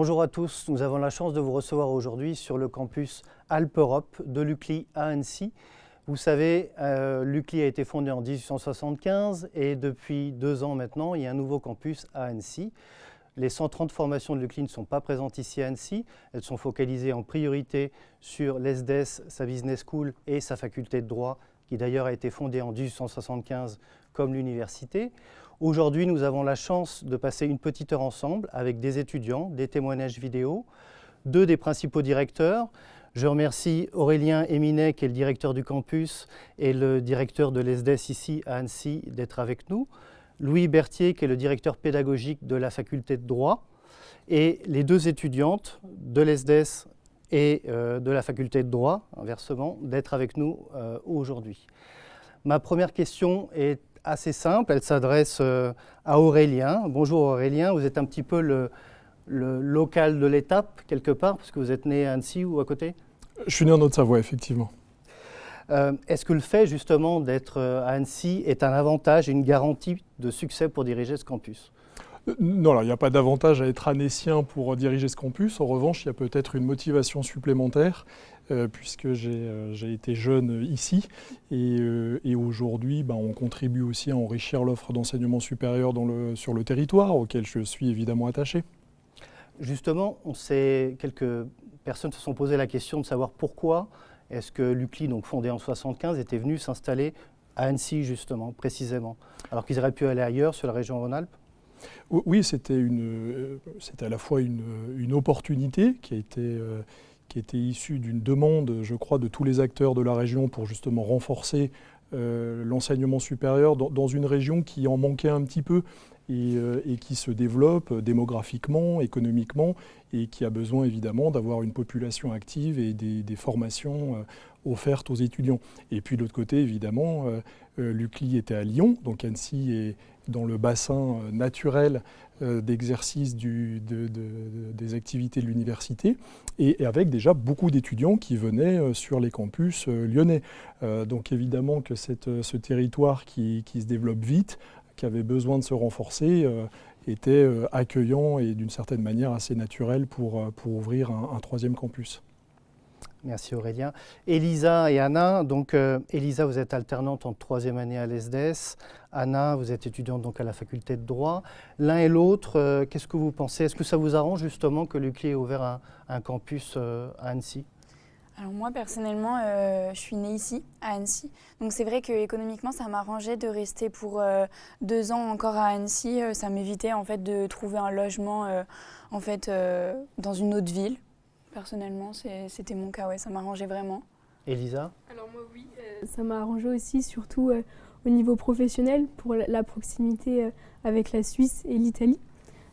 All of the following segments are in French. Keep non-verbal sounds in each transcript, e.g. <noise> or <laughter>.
Bonjour à tous, nous avons la chance de vous recevoir aujourd'hui sur le campus Alpe-Europe de l'UCLI à Annecy. Vous savez, euh, l'UCLI a été fondé en 1875 et depuis deux ans maintenant, il y a un nouveau campus à Annecy. Les 130 formations de l'UCLI ne sont pas présentes ici à Annecy. Elles sont focalisées en priorité sur l'ESDES, sa business school et sa faculté de droit, qui d'ailleurs a été fondée en 1875 comme l'université. Aujourd'hui, nous avons la chance de passer une petite heure ensemble avec des étudiants, des témoignages vidéo, deux des principaux directeurs. Je remercie Aurélien Eminet, qui est le directeur du campus, et le directeur de l'ESDES ici à Annecy, d'être avec nous. Louis Berthier, qui est le directeur pédagogique de la faculté de droit, et les deux étudiantes de l'ESDES et euh, de la faculté de droit, inversement, d'être avec nous euh, aujourd'hui. Ma première question est assez simple, elle s'adresse euh, à Aurélien. Bonjour Aurélien, vous êtes un petit peu le, local de l'étape quelque part, parce que vous êtes né à Annecy ou à côté? Je suis né en Haute-Savoie, effectivement. Euh, est-ce que le fait justement d'être euh, à Annecy est un avantage une garantie de succès pour diriger ce campus? Non, il n'y a pas d'avantage à être annécien pour diriger ce campus. En revanche, il y a peut-être une motivation supplémentaire euh, puisque euh, j'ai été jeune ici. Et, euh, aujourd'hui, ben, on contribue aussi à enrichir l'offre d'enseignement supérieur sur le territoire, auquel je suis évidemment attaché. Justement, on sait, quelques personnes se sont posé la question de savoir pourquoi est-ce que l'UCLI, donc fondé en 1975, était venu s'installer à Annecy, justement, précisément, alors qu'ils auraient pu aller ailleurs, sur la région Rhône-Alpes Oui, c'était à la fois une, opportunité qui a été qui était issu d'une demande, je crois, de tous les acteurs de la région pour justement renforcer euh, l'enseignement supérieur dans, une région qui en manquait un petit peu et, euh, qui se développe démographiquement, économiquement, et qui a besoin évidemment d'avoir une population active et des, formations euh, offertes aux étudiants. Et puis de l'autre côté, évidemment, l'UCLI était à Lyon, donc Annecy est dans le bassin naturel d'exercice des activités de l'université et, avec déjà beaucoup d'étudiants qui venaient euh, sur les campus euh, lyonnais. Euh, donc évidemment que ce territoire qui, se développe vite, qui avait besoin de se renforcer, était accueillant et d'une certaine manière assez naturel pour, pour ouvrir un troisième campus. Merci Aurélien. Elisa et Anna, donc euh, Elisa, vous êtes alternante en troisième année à l'ESDES. Anna, vous êtes étudiante donc à la faculté de droit. L'un et l'autre, euh, qu'est-ce que vous pensez? Est-ce que ça vous arrange justement que l'UCLI ait ouvert un, campus euh, à Annecy? Alors moi personnellement, je suis née ici, à Annecy. Donc c'est vrai qu'économiquement, ça m'arrangeait de rester pour deux ans encore à Annecy. ça m'évitait en fait de trouver un logement en fait dans une autre ville personnellement, c'était mon cas, ouais, ça m'arrangeait vraiment. Elisa Alors moi oui, euh, ça m'a arrangé aussi, surtout euh, au niveau professionnel, pour la, proximité euh, avec la Suisse et l'Italie.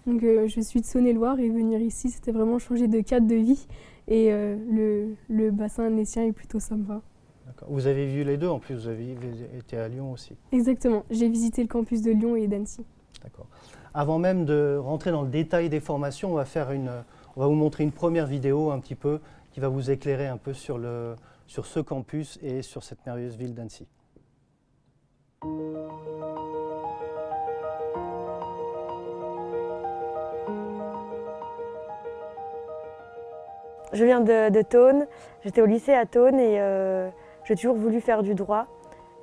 Donc je suis de Saône-et-Loire et venir ici, c'était vraiment changer de cadre de vie et le, le, bassin annécien est plutôt sympa. Vous avez vu les deux en plus, vous avez été à Lyon aussi Exactement, j'ai visité le campus de Lyon et d'Annecy. D'accord. Avant même de rentrer dans le détail des formations, on va faire une, on va vous montrer une première vidéo un petit peu qui va vous éclairer un peu sur, le, sur ce campus et sur cette merveilleuse ville d'Annecy. Je viens de, de j'étais au lycée à Thônes et euh, j'ai toujours voulu faire du droit.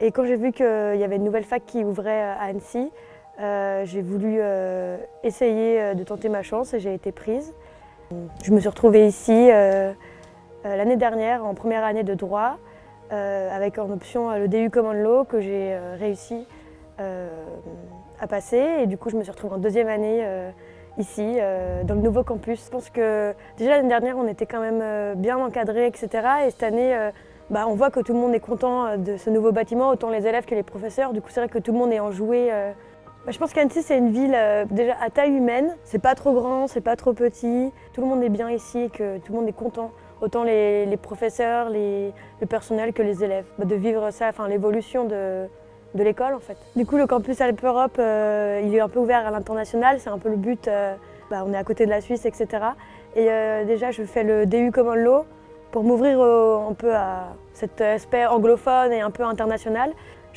Et quand j'ai vu qu'il y avait une nouvelle fac qui ouvrait à Annecy, euh, j'ai voulu euh, essayer de tenter ma chance et j'ai été prise. Je me suis retrouvée ici euh, euh, l'année dernière en première année de droit euh, avec en option le DU Common Law que j'ai réussi à passer et du coup je me suis retrouvée en deuxième année ici dans le nouveau campus. Je pense que déjà l'année dernière on était quand même bien encadré etc et cette année bah, on voit que tout le monde est content de ce nouveau bâtiment, autant les élèves que les professeurs. Du coup c'est vrai que tout le monde est enjoué je pense qu'Annecy, c'est une ville euh, déjà à taille humaine. C'est pas trop grand, c'est pas trop petit. Tout le monde est bien ici et que tout le monde est content. Autant les, professeurs, le personnel que les élèves. Bah, de vivre ça, enfin l'évolution de, de l'école en fait. Du coup, le campus Alpe Europe, euh, il est un peu ouvert à l'international. C'est un peu le but. Euh, bah, on est à côté de la Suisse, etc. Et déjà, je fais le DU Common Law pour m'ouvrir un peu à cet aspect anglophone et un peu international.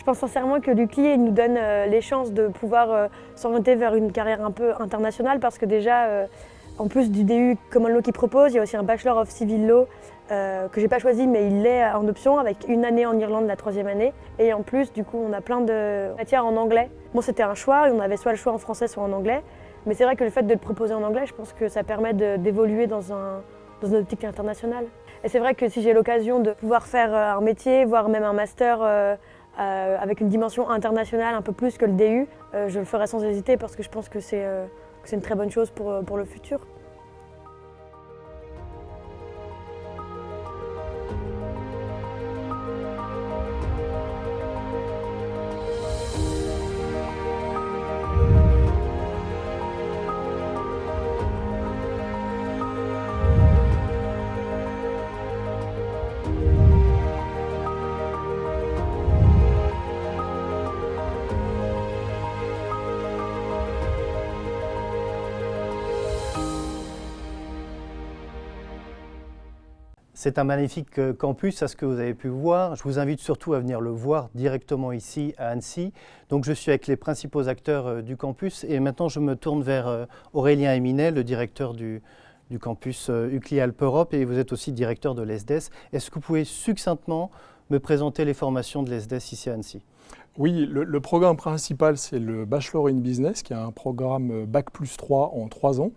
Pense sincèrement que l'UCLI nous donne euh, les chances de pouvoir euh, s'orienter vers une carrière un peu internationale parce que déjà, euh, En plus du DU Common Law qui propose, il y a aussi un Bachelor of Civil Law euh, que j'ai pas choisi mais il l'est en option avec une année en Irlande la troisième année. Et en plus du coup on a plein de matières en anglais. Bon c'était un choix, on avait soit le choix en français soit en anglais. Mais c'est vrai que le fait de le proposer en anglais, je pense que ça permet d'évoluer dans, un, dans une optique internationale. Et c'est vrai que si j'ai l'occasion de pouvoir faire un métier, voire même un master euh, avec une dimension internationale un peu plus que le DU, je le ferai sans hésiter parce que je pense que c'est une très bonne chose pour le futur. C'est un magnifique euh, campus, à ce que vous avez pu voir. Je vous invite surtout à venir le voir directement ici à Annecy. Donc je suis avec les principaux acteurs euh, du campus et maintenant je me tourne vers euh, Aurélien Eminet, le directeur du, campus UCLI Alpes Europe et vous êtes aussi directeur de l'ESDES. Est-ce que vous pouvez succinctement me présenter les formations de l'ESDES ici à Annecy? Oui, le, programme principal, c'est le Bachelor in Business, qui est un programme Bac plus 3 en 3 ans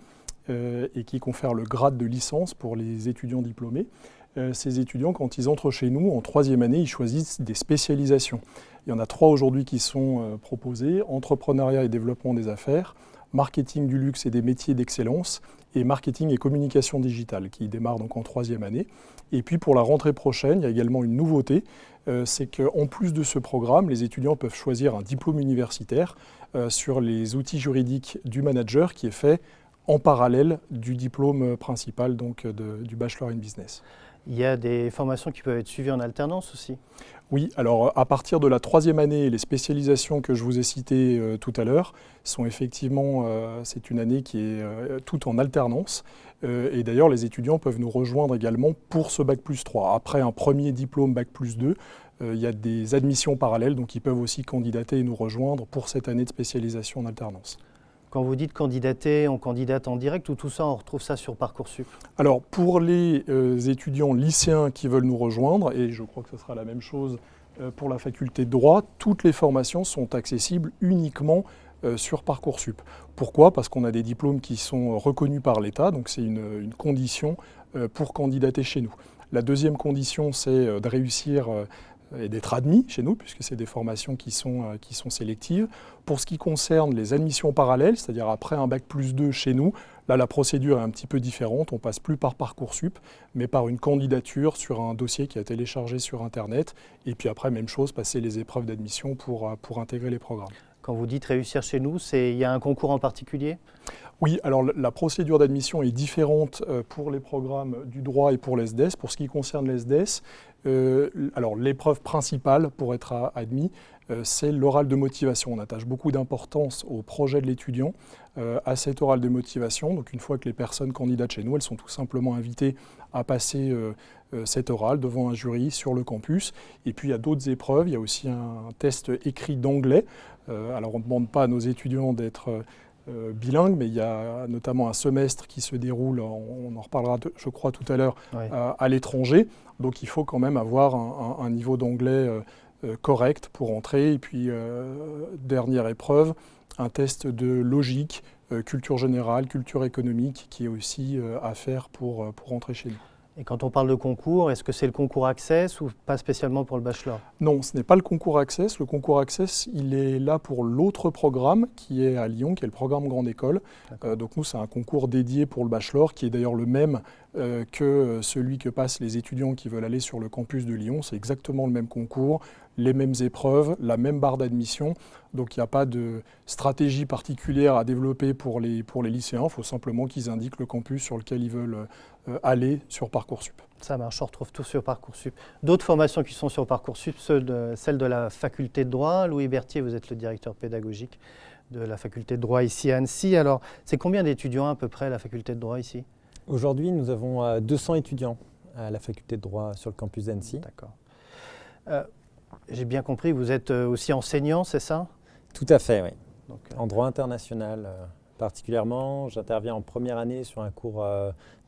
et qui confère le grade de licence pour les étudiants diplômés. Euh, ces étudiants, quand ils entrent chez nous en troisième année, ils choisissent des spécialisations. Il y en a trois aujourd'hui qui sont euh, proposées, entrepreneuriat et développement des affaires, marketing du luxe et des métiers d'excellence, et marketing et communication digitale, qui démarre donc en troisième année. Et puis pour la rentrée prochaine, il y a également une nouveauté, euh, c'est qu'en plus de ce programme, les étudiants peuvent choisir un diplôme universitaire sur les outils juridiques du manager qui est fait en parallèle du diplôme principal donc du Bachelor in Business. Il y a des formations qui peuvent être suivies en alternance aussi Oui, alors à partir de la troisième année, les spécialisations que je vous ai citées euh, tout à l'heure sont effectivement, euh, c'est une année qui est euh, toute en alternance. et d'ailleurs, les étudiants peuvent nous rejoindre également pour ce Bac plus 3. Après un premier diplôme Bac plus 2, il y a des admissions parallèles, donc ils peuvent aussi candidater et nous rejoindre pour cette année de spécialisation en alternance. Quand vous dites candidater, on candidate en direct ou tout ça, on retrouve ça sur Parcoursup Alors, pour les euh, étudiants lycéens qui veulent nous rejoindre, et je crois que ce sera la même chose euh, pour la faculté de droit, toutes les formations sont accessibles uniquement euh, sur Parcoursup. Pourquoi? Parce qu'on a des diplômes qui sont reconnus par l'État, donc c'est une, condition pour candidater chez nous. La deuxième condition, c'est de réussir et d'être admis chez nous, puisque c'est des formations qui sont, euh, qui sont sélectives. Pour ce qui concerne les admissions parallèles, c'est-à-dire après un bac plus 2 chez nous, là la procédure est un petit peu différente, on passe plus par Parcoursup, mais par une candidature sur un dossier qui a téléchargé sur Internet, et puis après, même chose, passer les épreuves d'admission pour, euh, pour intégrer les programmes. Quand vous dites réussir chez nous, il y a un concours en particulier? Oui, alors la procédure d'admission est différente euh, pour les programmes du droit et pour l'ESDES. Pour ce qui concerne l'ESDES, euh, alors l'épreuve principale pour être admis, euh, c'est l'oral de motivation. On attache beaucoup d'importance au projet de l'étudiant, à cet oral de motivation. Donc une fois que les personnes candidatent chez nous, elles sont tout simplement invitées à passer cet oral devant un jury sur le campus. Et puis il y a d'autres épreuves, il y a aussi un test écrit d'anglais. alors on ne demande pas à nos étudiants d'être euh, bilingue, mais il y a notamment un semestre qui se déroule, on, en reparlera je crois tout à l'heure, à, l'étranger. Donc il faut quand même avoir un, niveau d'anglais euh, euh, correct pour entrer. Et puis, dernière épreuve, un test de logique, culture générale, culture économique qui est aussi à faire pour, pour entrer chez nous. Et quand on parle de concours, est-ce que c'est le concours Access ou pas spécialement pour le bachelor? Non, ce n'est pas le concours Access. Le concours Access, il est là pour l'autre programme qui est à Lyon, qui est le programme Grande École. Euh, donc nous, c'est un concours dédié pour le bachelor, qui est d'ailleurs le même euh, que celui que passent les étudiants qui veulent aller sur le campus de Lyon. C'est exactement le même concours, les mêmes épreuves, la même barre d'admission. Donc il n'y a pas de stratégie particulière à développer pour les, pour les lycéens. Il faut simplement qu'ils indiquent le campus sur lequel ils veulent euh, aller sur Parcoursup. Ça marche, on retrouve tout sur Parcoursup. D'autres formations qui sont sur Parcoursup, celles de, celle de la faculté de droit. Louis Berthier, vous êtes le directeur pédagogique de la faculté de droit ici à Annecy. Alors, c'est combien d'étudiants à peu près la faculté de droit ici? Aujourd'hui, nous avons 200 euh, étudiants à la faculté de droit sur le campus d'Annecy. D'accord. Euh, j'ai bien compris, vous êtes aussi enseignant, c'est ça? Tout à fait, oui. Donc, en droit international, particulièrement. J'interviens en première année sur un cours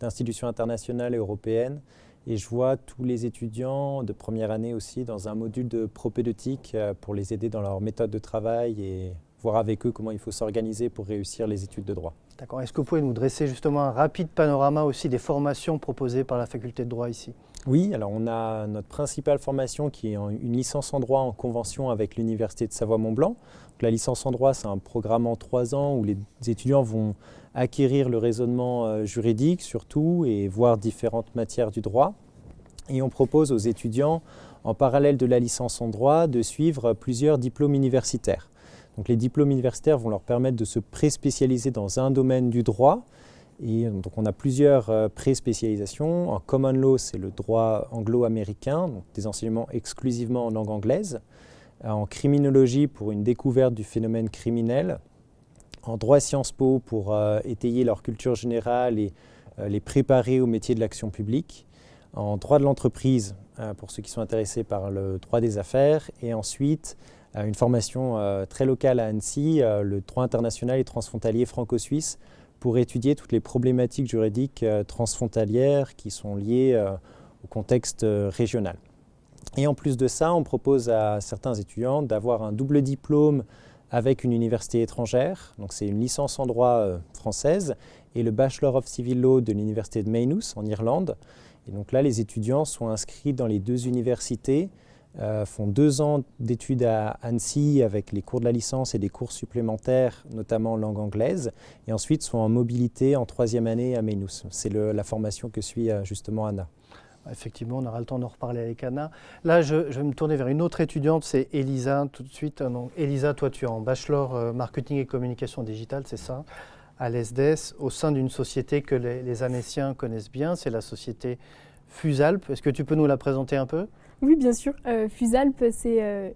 d'institutions internationales et européennes et je vois tous les étudiants de première année aussi dans un module de propédeutique pour les aider dans leur méthode de travail et voir avec eux comment il faut s'organiser pour réussir les études de droit. D'accord. Est-ce que vous pouvez nous dresser justement un rapide panorama aussi des formations proposées par la faculté de droit ici? Oui, alors on a notre principale formation qui est une licence en droit en convention avec l'Université de Savoie-Mont-Blanc. La licence en droit, c'est un programme en trois ans où les étudiants vont acquérir le raisonnement euh, juridique surtout et voir différentes matières du droit. Et on propose aux étudiants, en parallèle de la licence en droit, de suivre plusieurs diplômes universitaires. Les diplômes universitaires vont leur permettre de se pré-spécialiser dans un domaine du droit. Donc on a plusieurs euh, pré-spécialisations. En common law, c'est le droit anglo-américain, des enseignements exclusivement en langue anglaise. En criminologie, pour une découverte du phénomène criminel. En droit Sciences Po, pour euh, étayer leur culture générale et euh, les préparer au métier de l'action publique. En droit de l'entreprise, pour ceux qui sont intéressés par le droit des affaires. Et ensuite, une formation euh, très locale à Annecy, euh, le droit international et transfrontalier franco-suisse, pour étudier toutes les problématiques juridiques euh, transfrontalières qui sont liées au contexte régional. Et en plus de ça, on propose à certains étudiants d'avoir un double diplôme avec une université étrangère. Donc c'est une licence en droit française et le Bachelor of Civil Law de l'université de Maynooth en Irlande. Et donc là, les étudiants sont inscrits dans les deux universités euh, font deux ans d'études à Annecy avec les cours de la licence et des cours supplémentaires, notamment en langue anglaise, et ensuite sont en mobilité en troisième année à Maynooth. C'est la formation que suit euh, justement Anna. Effectivement, on aura le temps d'en reparler avec Anna. Là, je, vais me tourner vers une autre étudiante, c'est Elisa, tout de suite. Donc, Elisa, toi, tu es en bachelor euh, marketing et communication digitale, c'est ça, à l'ESDES, au sein d'une société que les, les Annéciens connaissent bien, c'est la société Fusalp. Est-ce que tu peux nous la présenter un peu? Oui, bien sûr. Euh, Fusalp, c'est euh,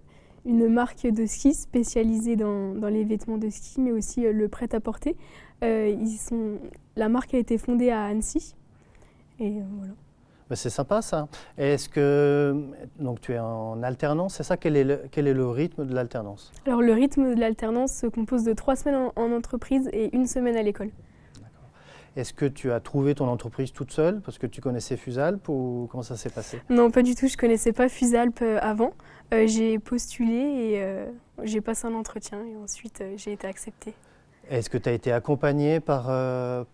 une marque de ski spécialisée dans, les vêtements de ski, mais aussi euh, le prêt-à-porter. ils sont... La marque a été fondée à Annecy. Et voilà. Bah, c'est sympa ça. Est-ce que donc tu es en alternance, c'est ça? Quel est, le, quel est le rythme de l'alternance? Alors le rythme de l'alternance se compose de trois semaines en entreprise et une semaine à l'école. Est-ce que tu as trouvé ton entreprise toute seule parce que tu connaissais Fusalp ou comment ça s'est passé? Non, pas du tout. Je ne connaissais pas Fusalp euh, avant. Euh, j'ai postulé et euh, j'ai passé un entretien et ensuite j'ai été acceptée. Est-ce que tu as été accompagnée par,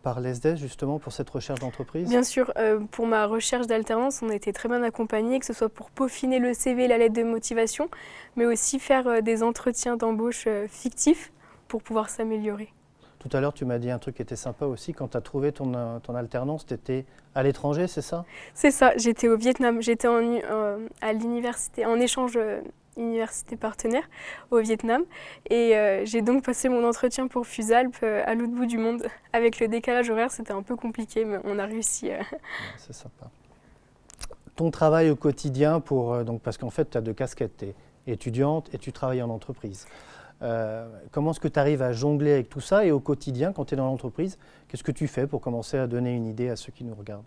par l'ESDES justement pour cette recherche d'entreprise? Bien sûr, pour ma recherche d'alternance, on a été très bien accompagnés, que ce soit pour peaufiner le CV, la lettre de motivation, mais aussi faire des entretiens d'embauche fictifs pour pouvoir s'améliorer. Tout à l'heure, tu m'as dit un truc qui était sympa aussi. Quand tu as trouvé ton, euh, ton alternance, tu étais à l'étranger, c'est ça? C'est ça, j'étais au Vietnam. J'étais euh, à l'université, en échange euh, université partenaire au Vietnam. Et j'ai donc passé mon entretien pour Fusalp à l'autre bout du monde. <laughs> Avec le décalage horaire, c'était un peu compliqué, mais on a réussi. c'est sympa. Ton travail au quotidien, pour, donc, parce qu'en fait, tu as deux casquettes. Tu es étudiante et tu travailles en entreprise. Euh, comment est-ce que tu arrives à jongler avec tout ça et au quotidien, quand tu es dans l'entreprise, qu'est-ce que tu fais pour commencer à donner une idée à ceux qui nous regardent?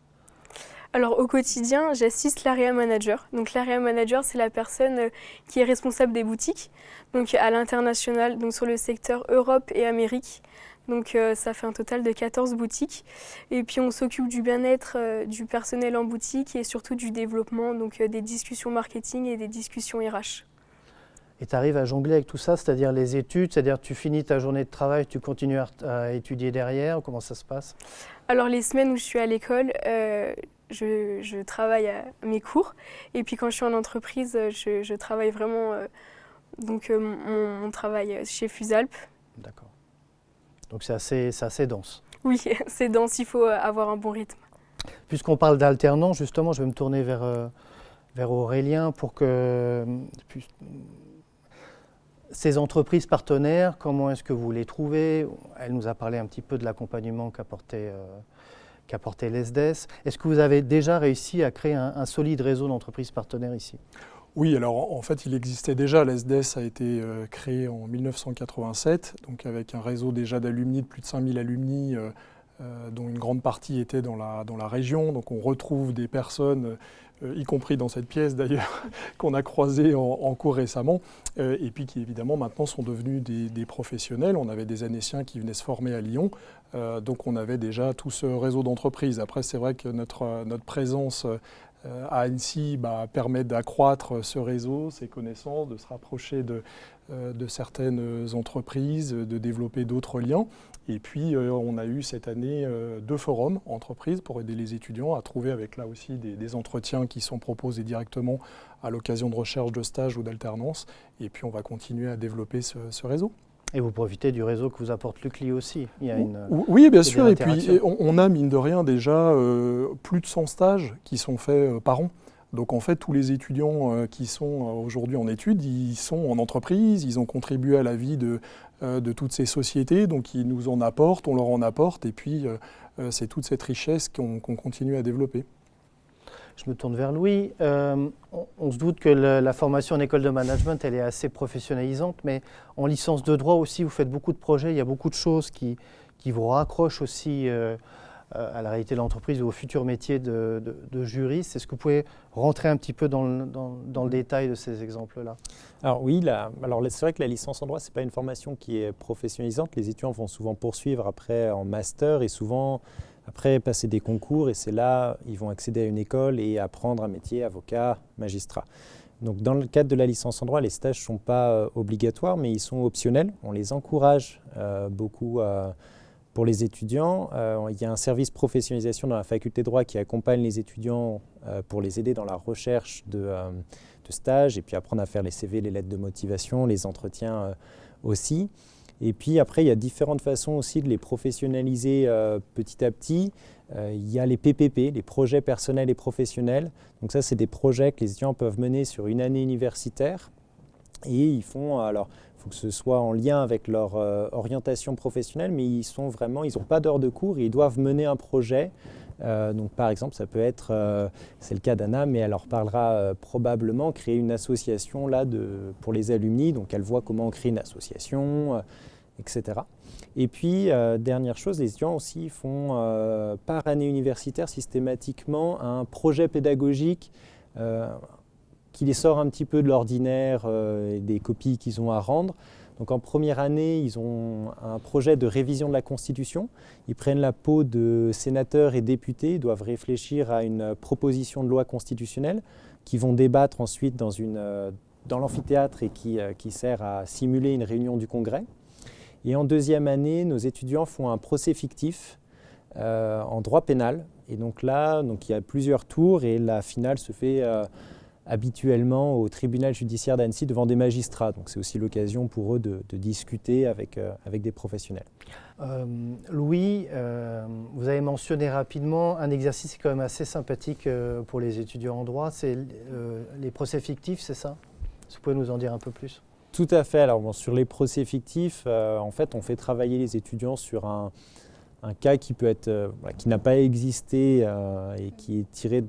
Alors au quotidien, j'assiste l'area manager. Donc l'area manager, c'est la personne euh, qui est responsable des boutiques, donc à l'international, donc sur le secteur Europe et Amérique. Donc euh, ça fait un total de 14 boutiques. Et puis on s'occupe du bien-être du personnel en boutique et surtout du développement, donc des discussions marketing et des discussions RH. Et tu arrives à jongler avec tout ça, c'est-à-dire les études, c'est-à-dire tu finis ta journée de travail, tu continues à, étudier derrière, comment ça se passe? Alors les semaines où je suis à l'école, euh, je, travaille à mes cours. Et puis quand je suis en entreprise, je, travaille vraiment euh, donc, euh, mon, travail chez Fusalp. D'accord. Donc c'est assez, assez dense. Oui, <laughs> c'est dense, il faut avoir un bon rythme. Puisqu'on parle d'alternance, justement, je vais me tourner vers, vers Aurélien pour que ces entreprises partenaires, comment est-ce que vous les trouvez? Elle nous a parlé un petit peu de l'accompagnement qu'apportait euh, l'ESDES. Est-ce que vous avez déjà réussi à créer un, solide réseau d'entreprises partenaires ici? Oui, alors en fait, il existait déjà. L'ESDES a été euh, créé en 1987, donc avec un réseau déjà d'alumni, de plus de 5000 alumni, euh, dont une grande partie était dans la, région. Donc on retrouve des personnes y compris dans cette pièce d'ailleurs, <laughs> qu'on a croisées en, cours récemment, et puis qui évidemment maintenant sont devenus des, professionnels. On avait des Anéciens qui venaient se former à Lyon, donc on avait déjà tout ce réseau d'entreprises. Après, c'est vrai que notre, présence euh, à Annecy bah, permet d'accroître ce réseau, ces connaissances, de se rapprocher de, euh, certaines entreprises, de développer d'autres liens. Et puis, euh, on a eu cette année deux forums entreprises pour aider les étudiants à trouver avec là aussi des, entretiens qui sont proposés directement à l'occasion de recherche de stage ou d'alternance. Et puis, on va continuer à développer ce réseau. Et vous profitez du réseau que vous apporte l'UCLI aussi. Il y a une, oui, bien sûr. Et puis, on, a, mine de rien, déjà euh, plus de 100 stages qui sont faits euh, par an. Donc, en fait, tous les étudiants euh, qui sont aujourd'hui en études, ils sont en entreprise, ils ont contribué à la vie de, de toutes ces sociétés. Donc, ils nous en apportent, on leur en apporte. Et puis, c'est toute cette richesse qu'on continue à développer. Je me tourne vers Louis. Euh, on, se doute que la formation en école de management, elle est assez professionnalisante, mais en licence de droit aussi, vous faites beaucoup de projets, il y a beaucoup de choses qui, qui vous raccrochent aussi euh, à la réalité de l'entreprise ou au futur métier de, juriste. Est-ce que vous pouvez rentrer un petit peu dans le, détail de ces exemples-là? Alors oui, alors c'est vrai que la licence en droit, ce n'est pas une formation qui est professionnalisante. Les étudiants vont souvent poursuivre après en master et souvent après, passer des concours et c'est là ils vont accéder à une école et apprendre un métier, avocat, magistrat. Donc dans le cadre de la licence en droit, les stages ne sont pas euh, obligatoires, mais ils sont optionnels. On les encourage euh, beaucoup euh, pour les étudiants. il y a un service professionnalisation dans la faculté de droit qui accompagne les étudiants pour les aider dans la recherche de, de stages et puis apprendre à faire les CV, les lettres de motivation, les entretiens aussi. Et puis après, il y a différentes façons aussi de les professionnaliser euh, petit à petit. Euh, il y a les PPP, les projets personnels et professionnels. Donc ça, c'est des projets que les étudiants peuvent mener sur une année universitaire. Et ils font, alors, faut que ce soit en lien avec leur euh, orientation professionnelle, mais ils sont vraiment, ils n'ont pas d'heure de cours, ils doivent mener un projet. donc par exemple, ça peut être, c'est le cas d'Anna, mais elle leur parlera probablement créer une association là pour les alumni. Donc elle voit comment créer une association, etc. Et puis, euh, dernière chose, les étudiants aussi font euh, par année universitaire systématiquement un projet pédagogique euh, qui les sort un petit peu de l'ordinaire et des copies qu'ils ont à rendre. Donc en première année, ils ont un projet de révision de la Constitution. Ils prennent la peau de sénateurs et députés, ils doivent réfléchir à une proposition de loi constitutionnelle qui vont débattre ensuite dans, dans l'amphithéâtre et qui, qui sert à simuler une réunion du Congrès. Et en deuxième année, nos étudiants font un procès fictif euh, en droit pénal. Et donc là, donc il y a plusieurs tours et la finale se fait euh, habituellement au tribunal judiciaire d'Annecy devant des magistrats. Donc c'est aussi l'occasion pour eux de, discuter avec, euh, avec des professionnels. Louis, vous avez mentionné rapidement un exercice quand même assez sympathique pour les étudiants en droit, c'est les procès fictifs, c'est ça? Vous pouvez nous en dire un peu plus? Tout à fait. Alors sur les procès fictifs, euh, en fait, on fait travailler les étudiants sur un, cas qui peut être, euh, qui n'a pas existé euh, et qui est tiré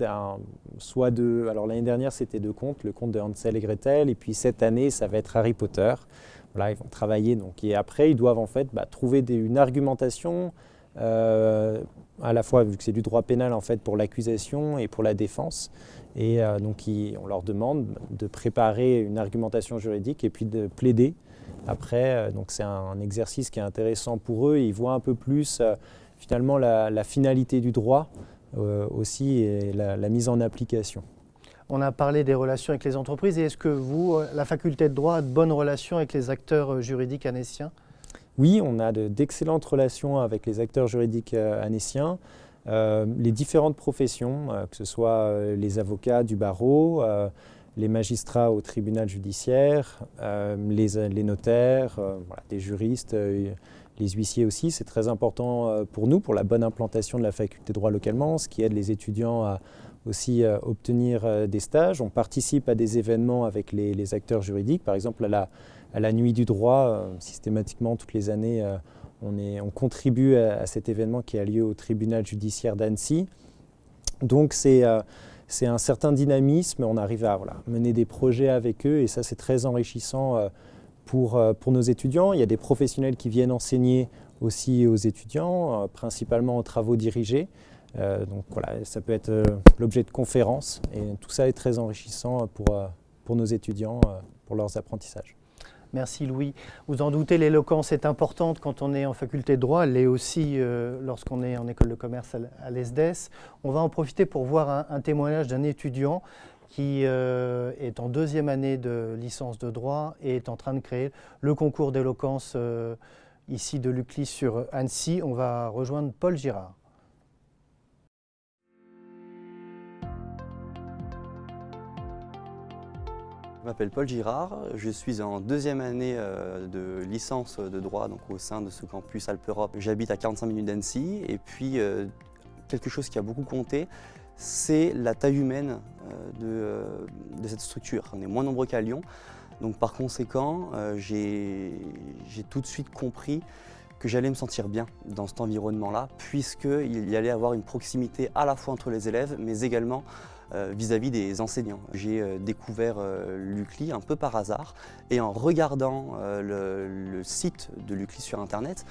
soit de, alors l'année dernière c'était deux contes, le conte de Hansel et Gretel, et puis cette année ça va être Harry Potter. Voilà, ils vont travailler donc et après ils doivent en fait bah, trouver une argumentation à la fois vu que c'est du droit pénal en fait pour l'accusation et pour la défense. Et euh, donc on leur demande de préparer une argumentation juridique et puis de plaider. Après, euh, donc c'est un, exercice qui est intéressant pour eux. Ils voient un peu plus euh, finalement la, finalité du droit aussi et la, mise en application. On a parlé des relations avec les entreprises. Et est-ce que vous, la faculté de droit, a de bonnes relations avec les acteurs juridiques anéciens Oui, on a d'excellentes relations avec les acteurs juridiques anéciens. Euh, les différentes professions, euh, que ce soit euh, les avocats du barreau, les magistrats au tribunal judiciaire, les, notaires, des juristes, les huissiers aussi. C'est très important pour nous, pour la bonne implantation de la faculté de droit localement, ce qui aide les étudiants à aussi obtenir des stages. On participe à des événements avec les, acteurs juridiques, par exemple à la, à nuit du droit, systématiquement toutes les années on, contribue à, cet événement qui a lieu au tribunal judiciaire d'Annecy. Donc c'est euh, un certain dynamisme, on arrive à mener des projets avec eux et ça c'est très enrichissant euh, pour, euh, pour nos étudiants. Il y a des professionnels qui viennent enseigner aussi aux étudiants, principalement aux travaux dirigés. donc voilà, ça peut être l'objet de conférences et tout ça est très enrichissant pour nos étudiants, pour leurs apprentissages. Merci Louis. Vous en doutez, l'éloquence est importante quand on est en faculté de droit, elle l'est aussi lorsqu'on est en école de commerce à l'ESDES. On va en profiter pour voir un témoignage d'un étudiant qui euh, est en deuxième année de licence de droit et est en train de créer le concours d'éloquence euh, ici de l'UCLI sur Annecy. On va rejoindre Paul Girard. Je m'appelle Paul Girard, je suis en deuxième année euh, de licence de droit donc au sein de ce campus Alpe Europe. J'habite à 45 minutes d'Annecy et puis quelque chose qui a beaucoup compté, c'est la taille humaine euh, euh, de, cette structure. On est moins nombreux qu'à Lyon, donc par conséquent, euh, j'ai tout de suite compris que j'allais me sentir bien dans cet environnement-là, puisqu'il y allait avoir une proximité à la fois entre les élèves, mais également vis-à-vis des enseignants. J'ai découvert l'UCLI un peu par hasard, et en regardant le, site de l'UCLI sur Internet,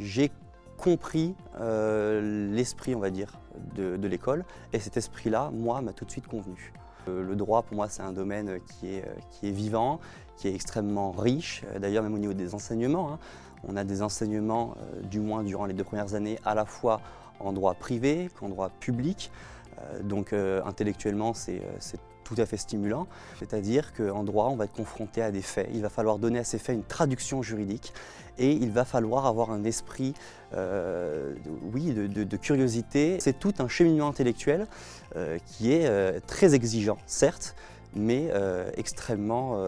j'ai compris l'esprit, on va dire, de, l'école. Et cet esprit-là, moi, m'a tout de suite convenu. Euh, le droit, pour moi, c'est un domaine qui est, qui est vivant, qui est extrêmement riche, d'ailleurs même au niveau des enseignements. Hein. On a des enseignements, euh, du moins durant les deux premières années, à la fois en droit privé qu'en droit public. Euh, donc intellectuellement, c'est tout à fait stimulant. C'est-à-dire qu'en droit, on va être confronté à des faits. Il va falloir donner à ces faits une traduction juridique et il va falloir avoir un esprit euh, de, curiosité. C'est tout un cheminement intellectuel euh, qui est euh, très exigeant, certes, mais extrêmement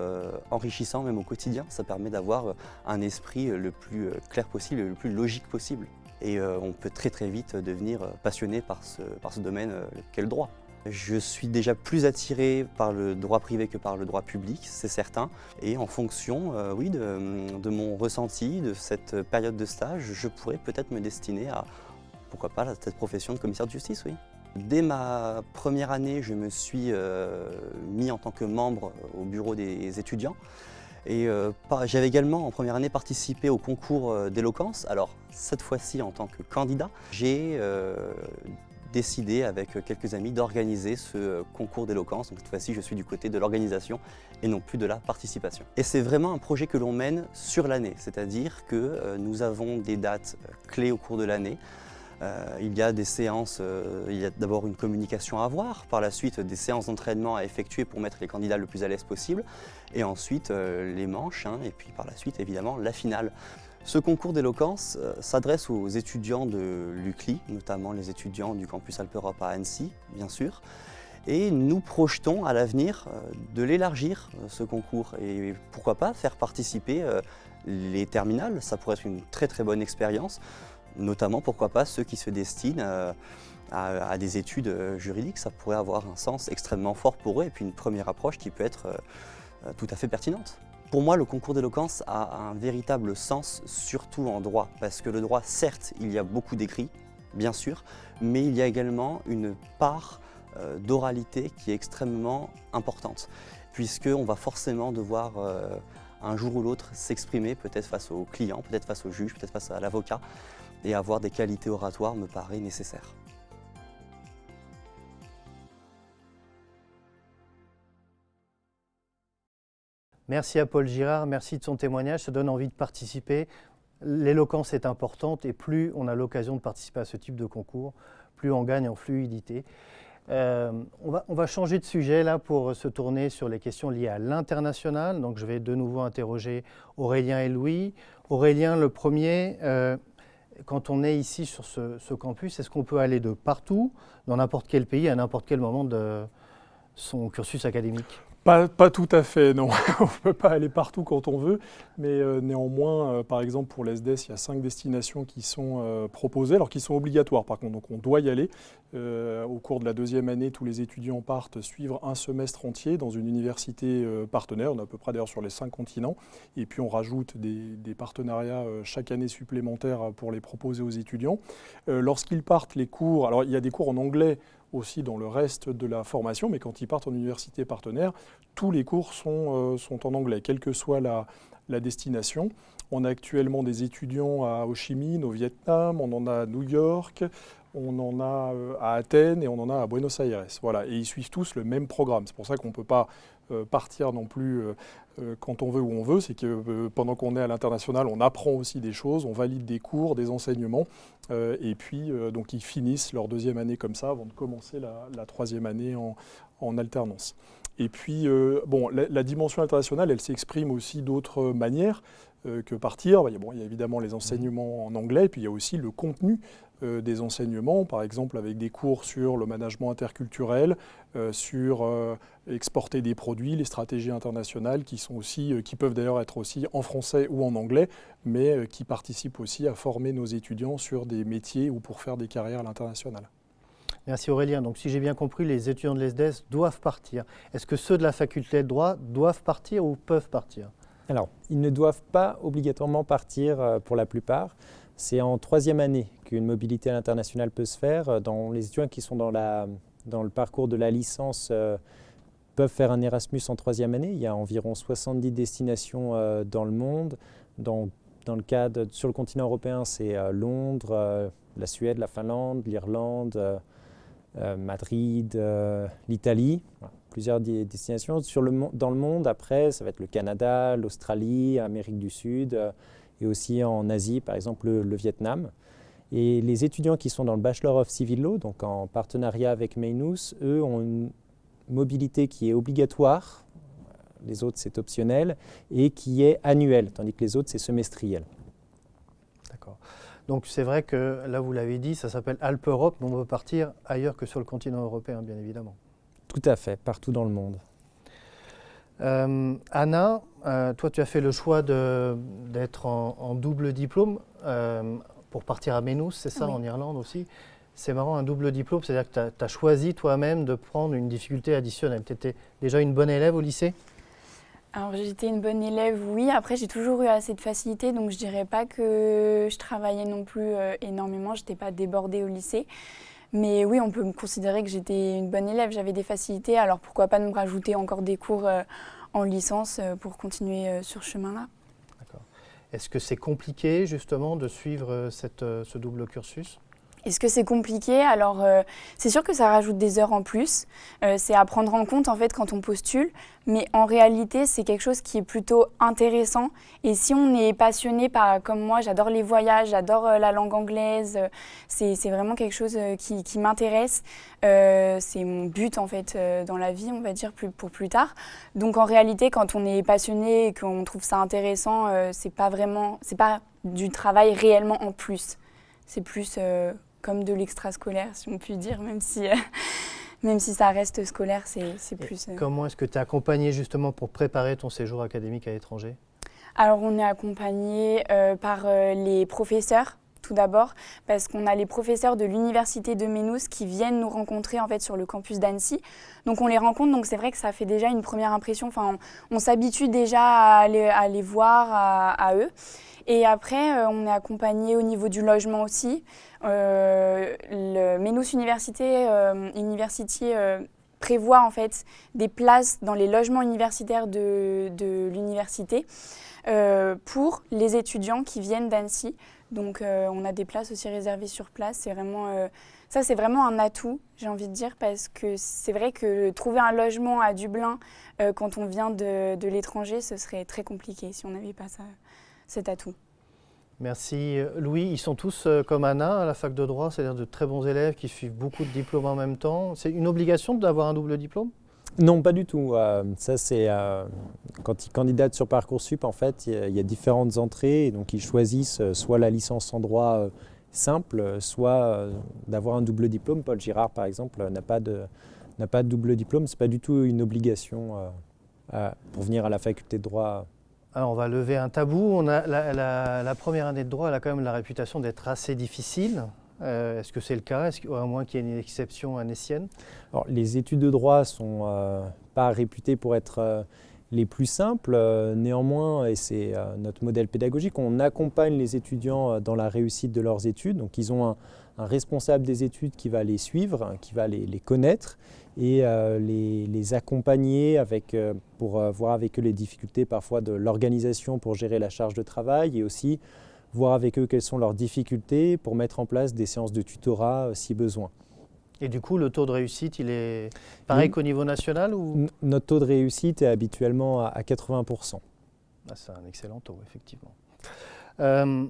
enrichissant même au quotidien. Ça permet d'avoir un esprit le plus clair possible, le plus logique possible. Et on peut très très vite devenir passionné par ce, par ce domaine qu'est le droit. Je suis déjà plus attiré par le droit privé que par le droit public, c'est certain. Et en fonction euh, oui, de, mon ressenti de cette période de stage, je pourrais peut-être me destiner à, pourquoi pas, cette profession de commissaire de justice, oui. Dès ma première année, je me suis euh, mis en tant que membre au bureau des étudiants. Et euh, j'avais également en première année participé au concours d'éloquence. Alors cette fois-ci en tant que candidat, j'ai décidé avec quelques amis d'organiser ce concours d'éloquence. cette fois-ci, je suis du côté de l'organisation et non plus de la participation. Et c'est vraiment un projet que l'on mène sur l'année, c'est-à-dire que euh, nous avons des dates euh, clés au cours de l'année. Euh, il y a des séances, il y a d'abord une communication à avoir, par la suite des séances d'entraînement à effectuer pour mettre les candidats le plus à l'aise possible, et ensuite les manches, hein, et puis par la suite évidemment la finale. Ce concours d'éloquence euh, s'adresse aux étudiants de l'UCLI, notamment les étudiants du campus Alpe Europe à Annecy, bien sûr. Et nous projetons à l'avenir euh, de l'élargir, euh, ce concours, et pourquoi pas faire participer les terminales, ça pourrait être une très très bonne expérience, notamment pourquoi pas ceux qui se destinent à, des études juridiques, ça pourrait avoir un sens extrêmement fort pour eux, et puis une première approche qui peut être tout à fait pertinente. Pour moi, le concours d'éloquence a un véritable sens, surtout en droit, parce que le droit, certes, il y a beaucoup d'écrits, bien sûr, mais il y a également une part euh, d'oralité qui est extrêmement importante, puisqu'on va forcément devoir, euh, un jour ou l'autre, s'exprimer, peut-être face au client, peut-être face au juge, peut-être face à l'avocat, et avoir des qualités oratoires me paraît nécessaire. Merci à Paul Girard, merci de son témoignage, ça donne envie de participer. L'éloquence est importante et plus on a l'occasion de participer à ce type de concours, plus on gagne en fluidité. Euh, on, va, changer de sujet là pour se tourner sur les questions liées à l'international. Donc je vais de nouveau interroger Aurélien et Louis. Aurélien, le premier, euh, quand on est ici sur ce, campus, est-ce qu'on peut aller de partout, dans n'importe quel pays, à n'importe quel moment de son cursus académique? Pas, tout à fait, non. <laughs> on ne peut pas aller partout quand on veut, mais euh, néanmoins, euh, par exemple pour l'ESDES, il y a cinq destinations qui sont euh, proposées, alors qui sont obligatoires par contre, donc on doit y aller. au cours de la deuxième année, tous les étudiants partent suivre un semestre entier dans une université partenaire, on est à peu près d'ailleurs sur les cinq continents, et puis on rajoute des, des partenariats chaque année supplémentaires pour les proposer aux étudiants. Lorsqu'ils partent, les cours, alors il y a des cours en anglais, aussi dans le reste de la formation, mais quand ils partent en université partenaire, tous les cours sont, euh, sont en anglais, quelle que soit la, la destination. On a actuellement des étudiants à Ho Chi Minh, au Vietnam, on en a à New York, on en a à Athènes et on en a à Buenos Aires. Voilà, et ils suivent tous le même programme. C'est pour ça qu'on ne peut pas partir non plus quand on veut où on veut. C'est que pendant qu'on est à l'international, on apprend aussi des choses, on valide des cours, des enseignements, et puis donc ils finissent leur deuxième année comme ça avant de commencer la, troisième année en alternance. Et puis, euh, bon, la, dimension internationale, elle s'exprime aussi d'autres manières euh, que partir. Il y, a, bon, il y a évidemment les enseignements en anglais, et puis il y a aussi le contenu euh, des enseignements, par exemple avec des cours sur le management interculturel, sur exporter des produits, les stratégies internationales, qui, sont aussi, qui peuvent d'ailleurs être aussi en français ou en anglais, mais qui participent aussi à former nos étudiants sur des métiers ou pour faire des carrières à l'international. Merci Aurélien. Donc si j'ai bien compris, les étudiants de l'ESDES doivent partir. Est-ce que ceux de la faculté de droit doivent partir ou peuvent partir? Alors, ils ne doivent pas obligatoirement partir euh, pour la plupart. C'est en troisième année qu'une mobilité à l'international peut se faire. Euh, dans les étudiants qui sont dans, le parcours de la licence euh, peuvent faire un Erasmus en troisième année. Il y a environ 70 destinations dans le monde. Dans, le cadre, sur le continent européen, c'est Londres, la Suède, la Finlande, l'Irlande, euh, Madrid, euh, l'Italie, plusieurs destinations. Sur le, dans le monde, après, ça va être le Canada, l'Australie, l'Amérique du Sud euh, et aussi en Asie, par exemple le, Vietnam. Et les étudiants qui sont dans le Bachelor of Civil Law, donc en partenariat avec Mainus, eux ont une mobilité qui est obligatoire, les autres c'est optionnel, et qui est annuelle, tandis que les autres c'est semestriel. Donc c'est vrai que là, vous l'avez dit, ça s'appelle Alpe-Europe, mais on veut partir ailleurs que sur le continent européen, bien évidemment. Tout à fait, partout dans le monde. Euh, Anna, euh, toi, tu as fait le choix d'être en, double diplôme euh, pour partir à Menus, c'est ça, en Irlande aussi. C'est marrant, un double diplôme, c'est-à-dire que tu as, choisi toi-même de prendre une difficulté additionnelle. Tu étais déjà une bonne élève au lycée? Alors j'étais une bonne élève, oui. Après j'ai toujours eu assez de facilité, donc je dirais pas que je travaillais non plus euh, énormément. Je n'étais pas débordée au lycée. Mais oui, on peut me considérer que j'étais une bonne élève. J'avais des facilités, alors pourquoi pas me rajouter encore des cours euh, en licence euh, pour continuer sur ce chemin-là? Est-ce que c'est compliqué justement de suivre cette, ce double cursus? Est-ce que c'est compliqué? Alors, euh, c'est sûr que ça rajoute des heures en plus. Euh, c'est à prendre en compte en fait quand on postule. Mais en réalité, c'est quelque chose qui est plutôt intéressant. Et si on est passionné par, comme moi, j'adore les voyages, j'adore euh, la langue anglaise, c'est vraiment quelque chose qui, m'intéresse. c'est mon but en fait dans la vie, on va dire, pour plus tard. Donc en réalité, quand on est passionné et qu'on trouve ça intéressant, c'est pas vraiment, c'est pas du travail réellement en plus. C'est plus comme de l'extrascolaire, si on peut dire, même si, euh, <laughs> même si ça reste scolaire, c'est plus... Euh, comment est-ce que tu es accompagné justement pour préparer ton séjour académique à l'étranger? Alors on est accompagné euh, par les professeurs tout d'abord parce qu'on a les professeurs de l'université de Ménous qui viennent nous rencontrer en fait sur le campus d'Annecy. Donc on les rencontre, donc c'est vrai que ça fait déjà une première impression. Enfin, on, s'habitue déjà à les, voir à, eux. Et après, euh, on est accompagné au niveau du logement aussi. Euh, le Ménous Université, euh, University prévoit en fait des places dans les logements universitaires de, l'université pour les étudiants qui viennent d'Annecy. Donc euh, on a des places aussi réservées sur place. C'est vraiment, euh, ça c'est vraiment un atout, j'ai envie de dire, parce que c'est vrai que trouver un logement à Dublin euh, quand on vient de, l'étranger, ce serait très compliqué si on n'avait pas cet atout. Merci. Louis, ils sont tous comme Anna à la fac de droit, c'est-à-dire de très bons élèves qui suivent beaucoup de diplômes en même temps. C'est une obligation d'avoir un double diplôme? Non, pas du tout. Euh, ça, c'est euh, quand ils candidatent sur Parcoursup, en fait, il y, a différentes entrées. Donc, ils choisissent euh, soit la licence en droit simple, soit d'avoir un double diplôme. Paul Girard, par exemple, n'a pas pas de double diplôme. C'est pas du tout une obligation pour venir à la faculté de droit. On va lever un tabou. On a la, première année de droit, elle a quand même la réputation d'être assez difficile. Euh, est-ce que c'est le cas? Est-ce À moins qu'il y ait une exception annécienne? Les études de droit ne sont euh, pas réputées pour être euh, les plus simples. néanmoins, et c'est notre modèle pédagogique, on accompagne les étudiants dans la réussite de leurs études. Donc ils ont un, responsable des études qui va les suivre, qui va les, connaître et les, les, accompagner avec, pour voir avec eux les difficultés parfois de l'organisation pour gérer la charge de travail et aussi voir avec eux quelles sont leurs difficultés pour mettre en place des séances de tutorat euh, si besoin. Et du coup, le taux de réussite, il est pareil qu'au niveau national ou... Notre taux de réussite est habituellement à 80%. Ah, c'est un excellent taux, effectivement. Euh,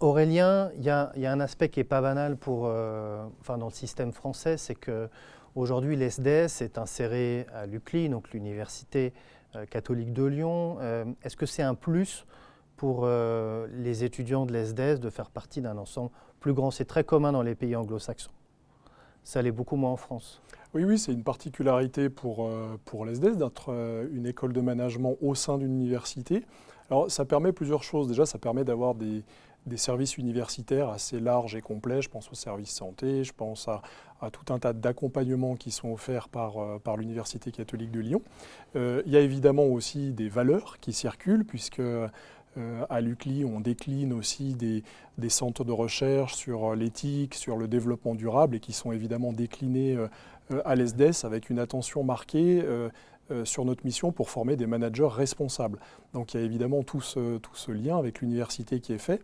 Aurélien, il y, a un aspect qui n'est pas banal pour, euh, enfin, dans le système français, c'est qu'aujourd'hui, l'SDS est inséré à l'UCLI, donc l'Université catholique de Lyon. Est-ce que c'est un plus pour euh, les étudiants de l'ESDES de faire partie d'un ensemble plus grand? C'est très commun dans les pays anglo-saxons. Ça l'est beaucoup moins en France. Oui, oui, c'est une particularité pour, euh, pour l'ESDES d'être euh, une école de management au sein d'une université. Alors, ça permet plusieurs choses. Déjà, ça permet d'avoir des, des services universitaires assez larges et complets. Je pense aux services santé, je pense à, à tout un tas d'accompagnements qui sont offerts par, par l'Université catholique de Lyon. il y a évidemment aussi des valeurs qui circulent, puisque euh, à l'UCLI, on décline aussi des, centres de recherche sur l'éthique, sur le développement durable et qui sont évidemment déclinés euh, euh, à l'ESDES avec une attention marquée sur notre mission pour former des managers responsables. Donc il y a évidemment tout ce, tout ce lien avec l'université qui est fait.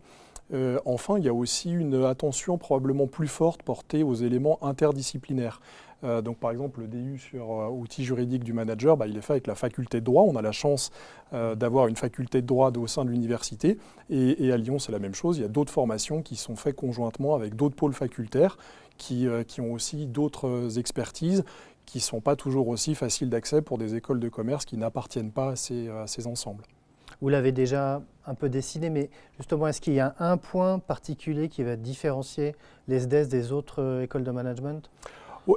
Enfin, il y a aussi une attention probablement plus forte portée aux éléments interdisciplinaires. Euh, donc par exemple, le DU sur euh, outils juridiques du manager, bah, il est fait avec la faculté de droit. On a la chance euh, d'avoir une faculté de droit au sein de l'université. Et, à Lyon, c'est la même chose. Il y a d'autres formations qui sont faites conjointement avec d'autres pôles facultaires qui, ont aussi d'autres expertises qui ne sont pas toujours aussi faciles d'accès pour des écoles de commerce qui n'appartiennent pas à ces ensembles. Vous l'avez déjà un peu dessiné, mais justement, est-ce qu'il y a un point particulier qui va différencier les SDES des autres écoles de management?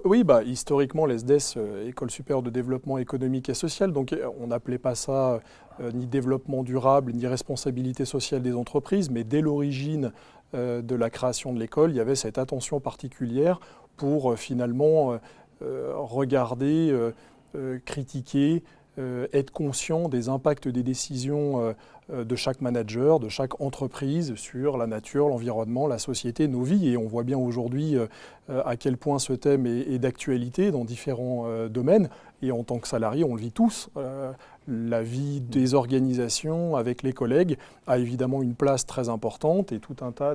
Oui, bah, historiquement, l'ESDES, euh, École supérieure de développement économique et social, donc euh, on n'appelait pas ça euh, ni développement durable, ni responsabilité sociale des entreprises, mais dès l'origine de la création de l'école, il y avait cette attention particulière pour finalement regarder, critiquer, être conscient des impacts des décisions de chaque manager, de chaque entreprise sur la nature, l'environnement, la société, nos vies. Et on voit bien aujourd'hui euh, à quel point ce thème est, d'actualité dans différents euh, domaines. Et en tant que salarié, on le vit tous. Euh, la vie des organisations avec les collègues a évidemment une place très importante et tout un tas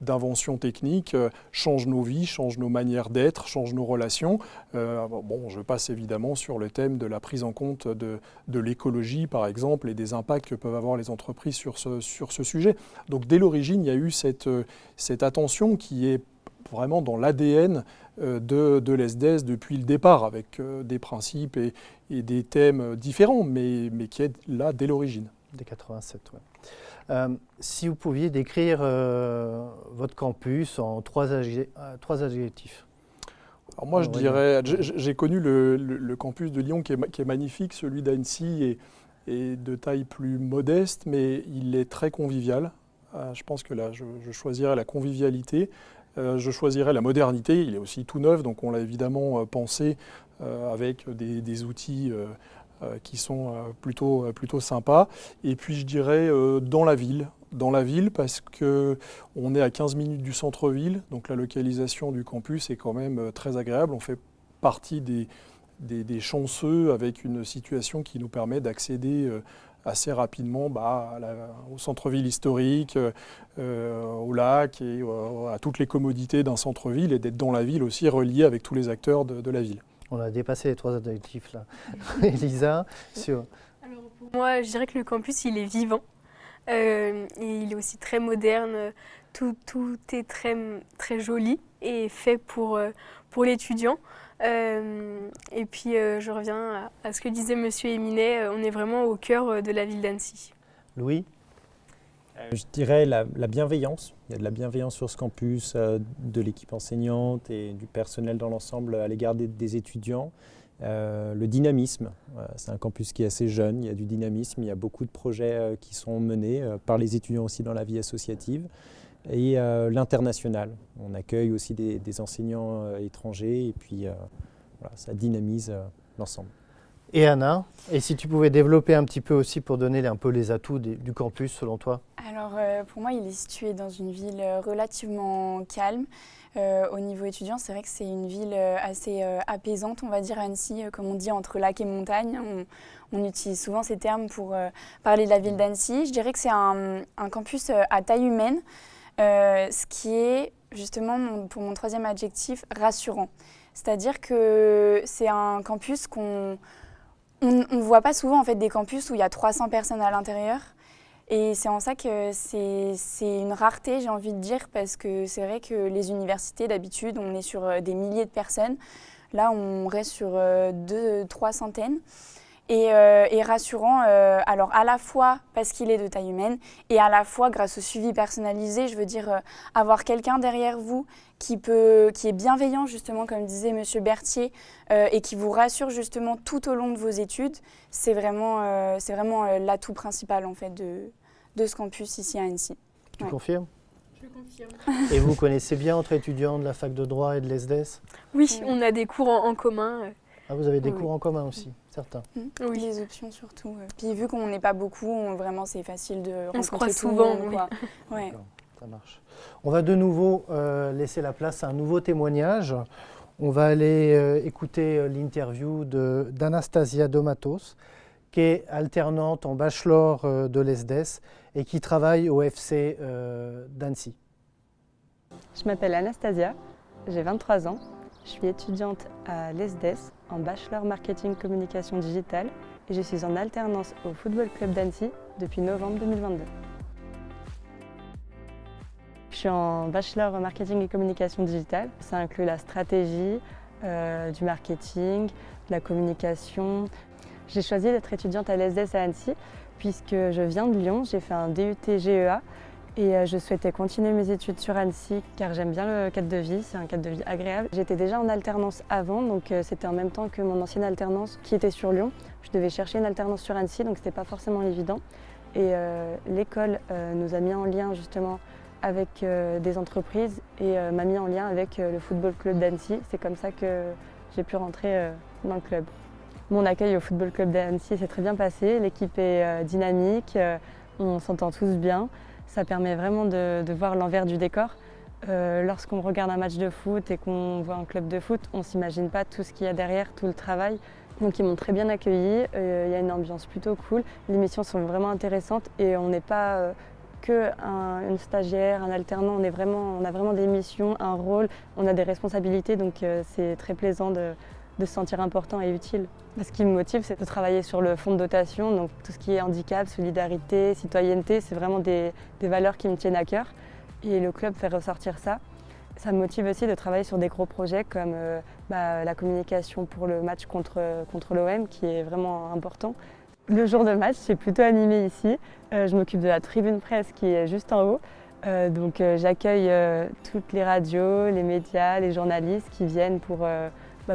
d'inventions techniques changent nos vies, changent nos manières d'être, changent nos relations. bon, je passe évidemment sur le thème de la prise en compte de, de l'écologie, par exemple, et des impacts que peuvent avoir les entreprises sur ce, sur ce sujet. Donc dès l'origine, il y a eu cette, cette attention qui est vraiment dans l'ADN euh, de, de l'ESDES depuis le départ, avec euh, des principes et, des thèmes différents, mais, mais, qui est là dès l'origine. Dès 87, oui. Euh, si vous pouviez décrire votre campus en trois, trois adjectifs. Alors moi, je dirais, j'ai connu le, campus de Lyon qui est, qui est magnifique, celui d'Annecy est, est, de taille plus modeste, mais il est très convivial. je pense que là, je, je choisirais la convivialité. Euh, je choisirais la modernité, il est aussi tout neuf, donc on l'a évidemment euh, pensé euh, avec des, outils qui sont plutôt, plutôt sympas. Et puis je dirais dans la ville, dans la ville parce qu'on est à 15 minutes du centre-ville, donc la localisation du campus est quand même très agréable. On fait partie des, chanceux avec une situation qui nous permet d'accéder assez rapidement bah, au centre-ville historique, euh, au lac et euh, à toutes les commodités d'un centre-ville et d'être dans la ville aussi relié avec tous les acteurs de, la ville. On a dépassé les trois adjectifs là. <laughs> Elisa, sur... Alors pour moi, je dirais que le campus, il est vivant. Euh, et il est aussi très moderne. Tout, tout, est très, très joli et fait pour, pour l'étudiant. Euh, et puis euh, je reviens à, ce que disait Monsieur Eminet, euh, on est vraiment au cœur de la ville d'Annecy. Louis? Je dirais la, bienveillance. Il y a de la bienveillance sur ce campus, de l'équipe enseignante et du personnel dans l'ensemble à l'égard des, étudiants. le dynamisme, c'est un campus qui est assez jeune, il y a du dynamisme, il y a beaucoup de projets qui sont menés par les étudiants aussi dans la vie associative et euh, l'international. On accueille aussi des, enseignants euh, étrangers et puis euh, voilà, ça dynamise l'ensemble. Et Anna, et si tu pouvais développer un petit peu aussi pour donner un peu les atouts du campus selon toi? Alors euh, pour moi, il est situé dans une ville relativement calme. Euh, au niveau étudiant, c'est vrai que c'est une ville assez apaisante, on va dire, Annecy, comme on dit, entre lac et montagne. On, utilise souvent ces termes pour parler de la ville d'Annecy. Je dirais que c'est un, campus à taille humaine, ce qui est justement, pour mon troisième adjectif, rassurant. C'est-à-dire que c'est un campus qu'on on voit pas souvent en fait, des campus où il y a 300 personnes à l'intérieur. Et c'est en ça que c'est une rareté, j'ai envie de dire, parce que c'est vrai que les universités, d'habitude, on est sur euh, des milliers de personnes. Là, on reste sur euh, deux, trois centaines et, euh, rassurant, euh, alors à la fois parce qu'il est de taille humaine et à la fois grâce au suivi personnalisé, je veux dire euh, avoir quelqu'un derrière vous qui, peut, qui est bienveillant justement comme disait Monsieur Berthier et qui vous rassure justement tout au long de vos études, c'est vraiment, c'est vraiment l'atout principal en fait de, de ce campus ici à Annecy. Tu confirmes? Je confirme. Et vous connaissez bien entre étudiants de la fac de droit et de l'ESDES oui, on a des cours en commun. Ah, vous avez des cours en commun aussi, certains mmh. Oui, les options surtout. Puis vu qu'on n'est pas beaucoup, vraiment c'est facile de on rencontrer se souvent, <laughs> Ouais. Ça marche. On va de nouveau euh, laisser la place à un nouveau témoignage. On va aller euh, écouter euh, l'interview d'Anastasia Domatos, qui est alternante en bachelor de l'ESDES et qui travaille au FC d'Annecy. Je m'appelle Anastasia, j'ai 23 ans. Je suis étudiante à l'ESDES en Bachelor Marketing Communication Digitale et je suis en alternance au Football Club d'Annecy depuis novembre 2022. Je suis en Bachelor Marketing et Communication Digitale. Ça inclut la stratégie, euh, du marketing, de la communication. J'ai choisi d'être étudiante à l'ESDES à Annecy puisque je viens de Lyon, j'ai fait un DUT GEA et euh, je souhaitais continuer mes études sur Annecy car j'aime bien le cadre de vie, c'est un cadre de vie agréable. J'étais déjà en alternance avant, donc euh, c'était en même temps que mon ancienne alternance qui était sur Lyon. Je devais chercher une alternance sur Annecy, donc c'était pas forcément évident. Et euh, l'école nous a mis en lien justement avec des entreprises et m'a mis en lien avec le Football Club d'Annecy. C'est comme ça que j'ai pu rentrer dans le club. Mon accueil au Football Club d'Annecy s'est très bien passé, l'équipe est dynamique, on s'entend tous bien. Ça permet vraiment de, voir l'envers du décor. Euh, lorsqu'on regarde un match de foot et qu'on voit un club de foot, on ne s'imagine pas tout ce qu'il y a derrière, tout le travail. Donc ils m'ont très bien accueilli, euh, il y a une ambiance plutôt cool, les missions sont vraiment intéressantes et on n'est pas euh, que une stagiaire, un alternant, on, est vraiment, on a vraiment des missions, un rôle, on a des responsabilités. Donc c'est très plaisant de, de se sentir important et utile. Ce qui me motive, c'est de travailler sur le fonds de dotation, donc tout ce qui est handicap, solidarité, citoyenneté, c'est vraiment des, valeurs qui me tiennent à cœur. Et le club fait ressortir ça. Ça me motive aussi de travailler sur des gros projets comme euh, bah, la communication pour le match contre, contre l'OM, qui est vraiment important. Le jour de match, c'est plutôt animé ici. Euh, je m'occupe de la tribune presse qui est juste en haut. Euh, donc j'accueille toutes les radios, les médias, les journalistes qui viennent pour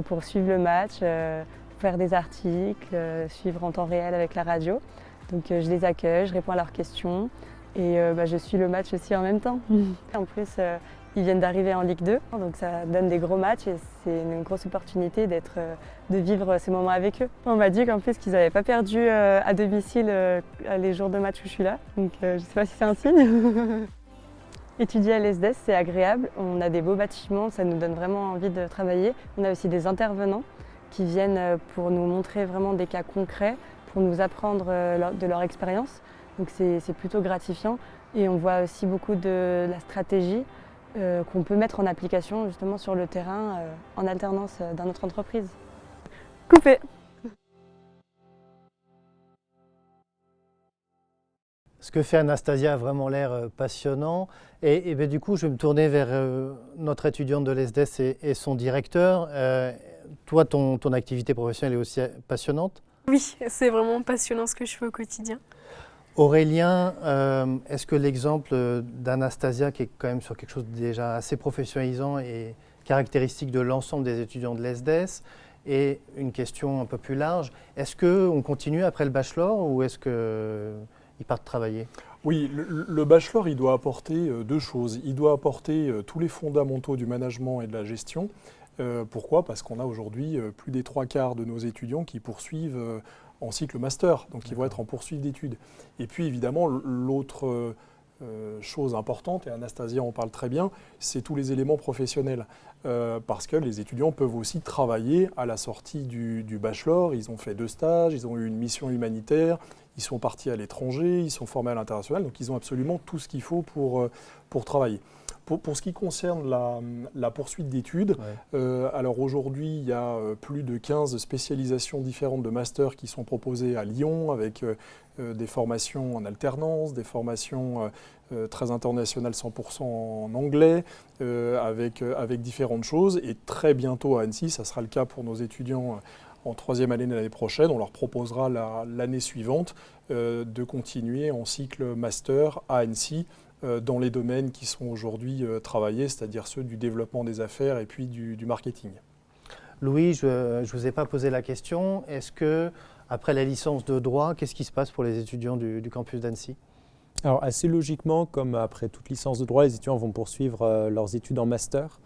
pour suivre le match, euh, faire des articles, euh, suivre en temps réel avec la radio. Donc euh, je les accueille, je réponds à leurs questions et bah, je suis le match aussi en même temps. <laughs> en plus, ils viennent d'arriver en Ligue 2, donc ça donne des gros matchs et c'est une grosse opportunité d'être, de vivre ces moments avec eux. On m'a dit qu'en plus qu'ils n'avaient pas perdu à domicile les jours de match où je suis là, donc je ne sais pas si c'est un signe. <laughs> Étudier à l'ESDES, c'est agréable. On a des beaux bâtiments, ça nous donne vraiment envie de travailler. On a aussi des intervenants qui viennent euh, pour nous montrer vraiment des cas concrets, pour nous apprendre euh, de leur expérience. Donc c'est plutôt gratifiant. Et on voit aussi beaucoup de la stratégie euh, qu'on peut mettre en application justement sur le terrain en alternance dans notre entreprise. Coupé Ce que fait Anastasia a vraiment l'air passionnant. Et, ben, du coup, je vais me tourner vers euh, notre étudiante de l'ESDES et, son directeur. Euh, toi, ton, ton, activité professionnelle est aussi passionnante? Oui, c'est vraiment passionnant ce que je fais au quotidien. Aurélien, est-ce que l'exemple d'Anastasia, qui est quand même sur quelque chose de déjà assez professionnalisant et caractéristique de l'ensemble des étudiants de l'ESDES, est une question un peu plus large Est-ce qu'on continue après le bachelor ou est-ce que ils partent travailler? Oui, le, bachelor, il doit apporter euh, deux choses. Il doit apporter euh, tous les fondamentaux du management et de la gestion, pourquoi? Parce qu'on a aujourd'hui plus des trois quarts de nos étudiants qui poursuivent en cycle master, donc ils vont être en poursuite d'études. Et puis évidemment, l'autre euh, chose importante, et Anastasia en parle très bien, c'est tous les éléments professionnels. Euh, parce que les étudiants peuvent aussi travailler à la sortie du, bachelor. Ils ont fait deux stages, ils ont eu une mission humanitaire, ils sont partis à l'étranger, ils sont formés à l'international, donc ils ont absolument tout ce qu'il faut pour, euh, pour travailler. Pour, ce qui concerne la, poursuite d'études, alors aujourd'hui, il y a plus de 15 spécialisations différentes de master qui sont proposées à Lyon, avec euh, des formations en alternance, des formations euh, euh, très internationales 100% en anglais, avec, avec différentes choses. Et très bientôt à Annecy, ça sera le cas pour nos étudiants en troisième année de l'année prochaine. On leur proposera l'année suivante de continuer en cycle master à Annecy dans les domaines qui sont aujourd'hui travaillés, c'est-à-dire ceux du développement des affaires et puis du, marketing. Louis, je ne vous ai pas posé la question. Est-ce que après la licence de droit, qu'est-ce qui se passe pour les étudiants du, campus d'Annecy? Alors assez logiquement, comme après toute licence de droit, les étudiants vont poursuivre euh, leurs études en master.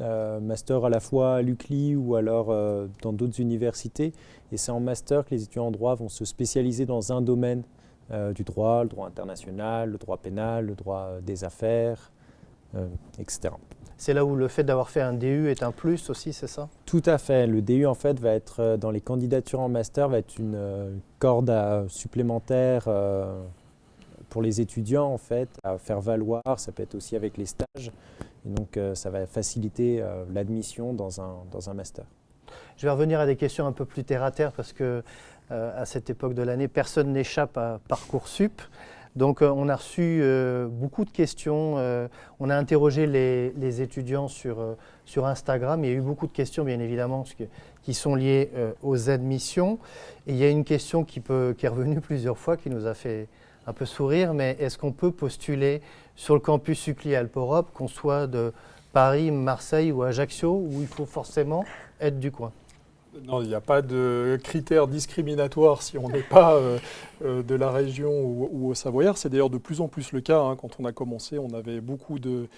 Euh, master à la fois à l'UCLI ou alors euh, dans d'autres universités. Et c'est en master que les étudiants en droit vont se spécialiser dans un domaine du droit, le droit international, le droit pénal, le droit des affaires, etc. C'est là où le fait d'avoir fait un DU est un plus aussi, c'est ça? Tout à fait. Le DU, en fait, va être euh, dans les candidatures en master, va être une euh, corde supplémentaire euh, pour les étudiants, en fait, à faire valoir. Ça peut être aussi avec les stages. Et donc, ça va faciliter l'admission dans un, dans un master. Je vais revenir à des questions un peu plus terre à terre parce que à cette époque de l'année, personne n'échappe à Parcoursup. Donc euh, on a reçu euh, beaucoup de questions, euh, on a interrogé les, étudiants sur, sur, Instagram, il y a eu beaucoup de questions bien évidemment qui sont liées aux admissions. Et il y a une question qui, peut, qui est revenue plusieurs fois, qui nous a fait un peu sourire, mais est-ce qu'on peut postuler sur le campus UCLI Alpes Europe, qu'on soit de Paris, Marseille ou Ajaccio, où il faut forcément être du coin non, il n'y a pas de critères discriminatoires si on n'est pas euh, euh, de la région ou, au Savoyard. C'est d'ailleurs de plus en plus le cas. Hein. Quand on a commencé, on avait beaucoup de,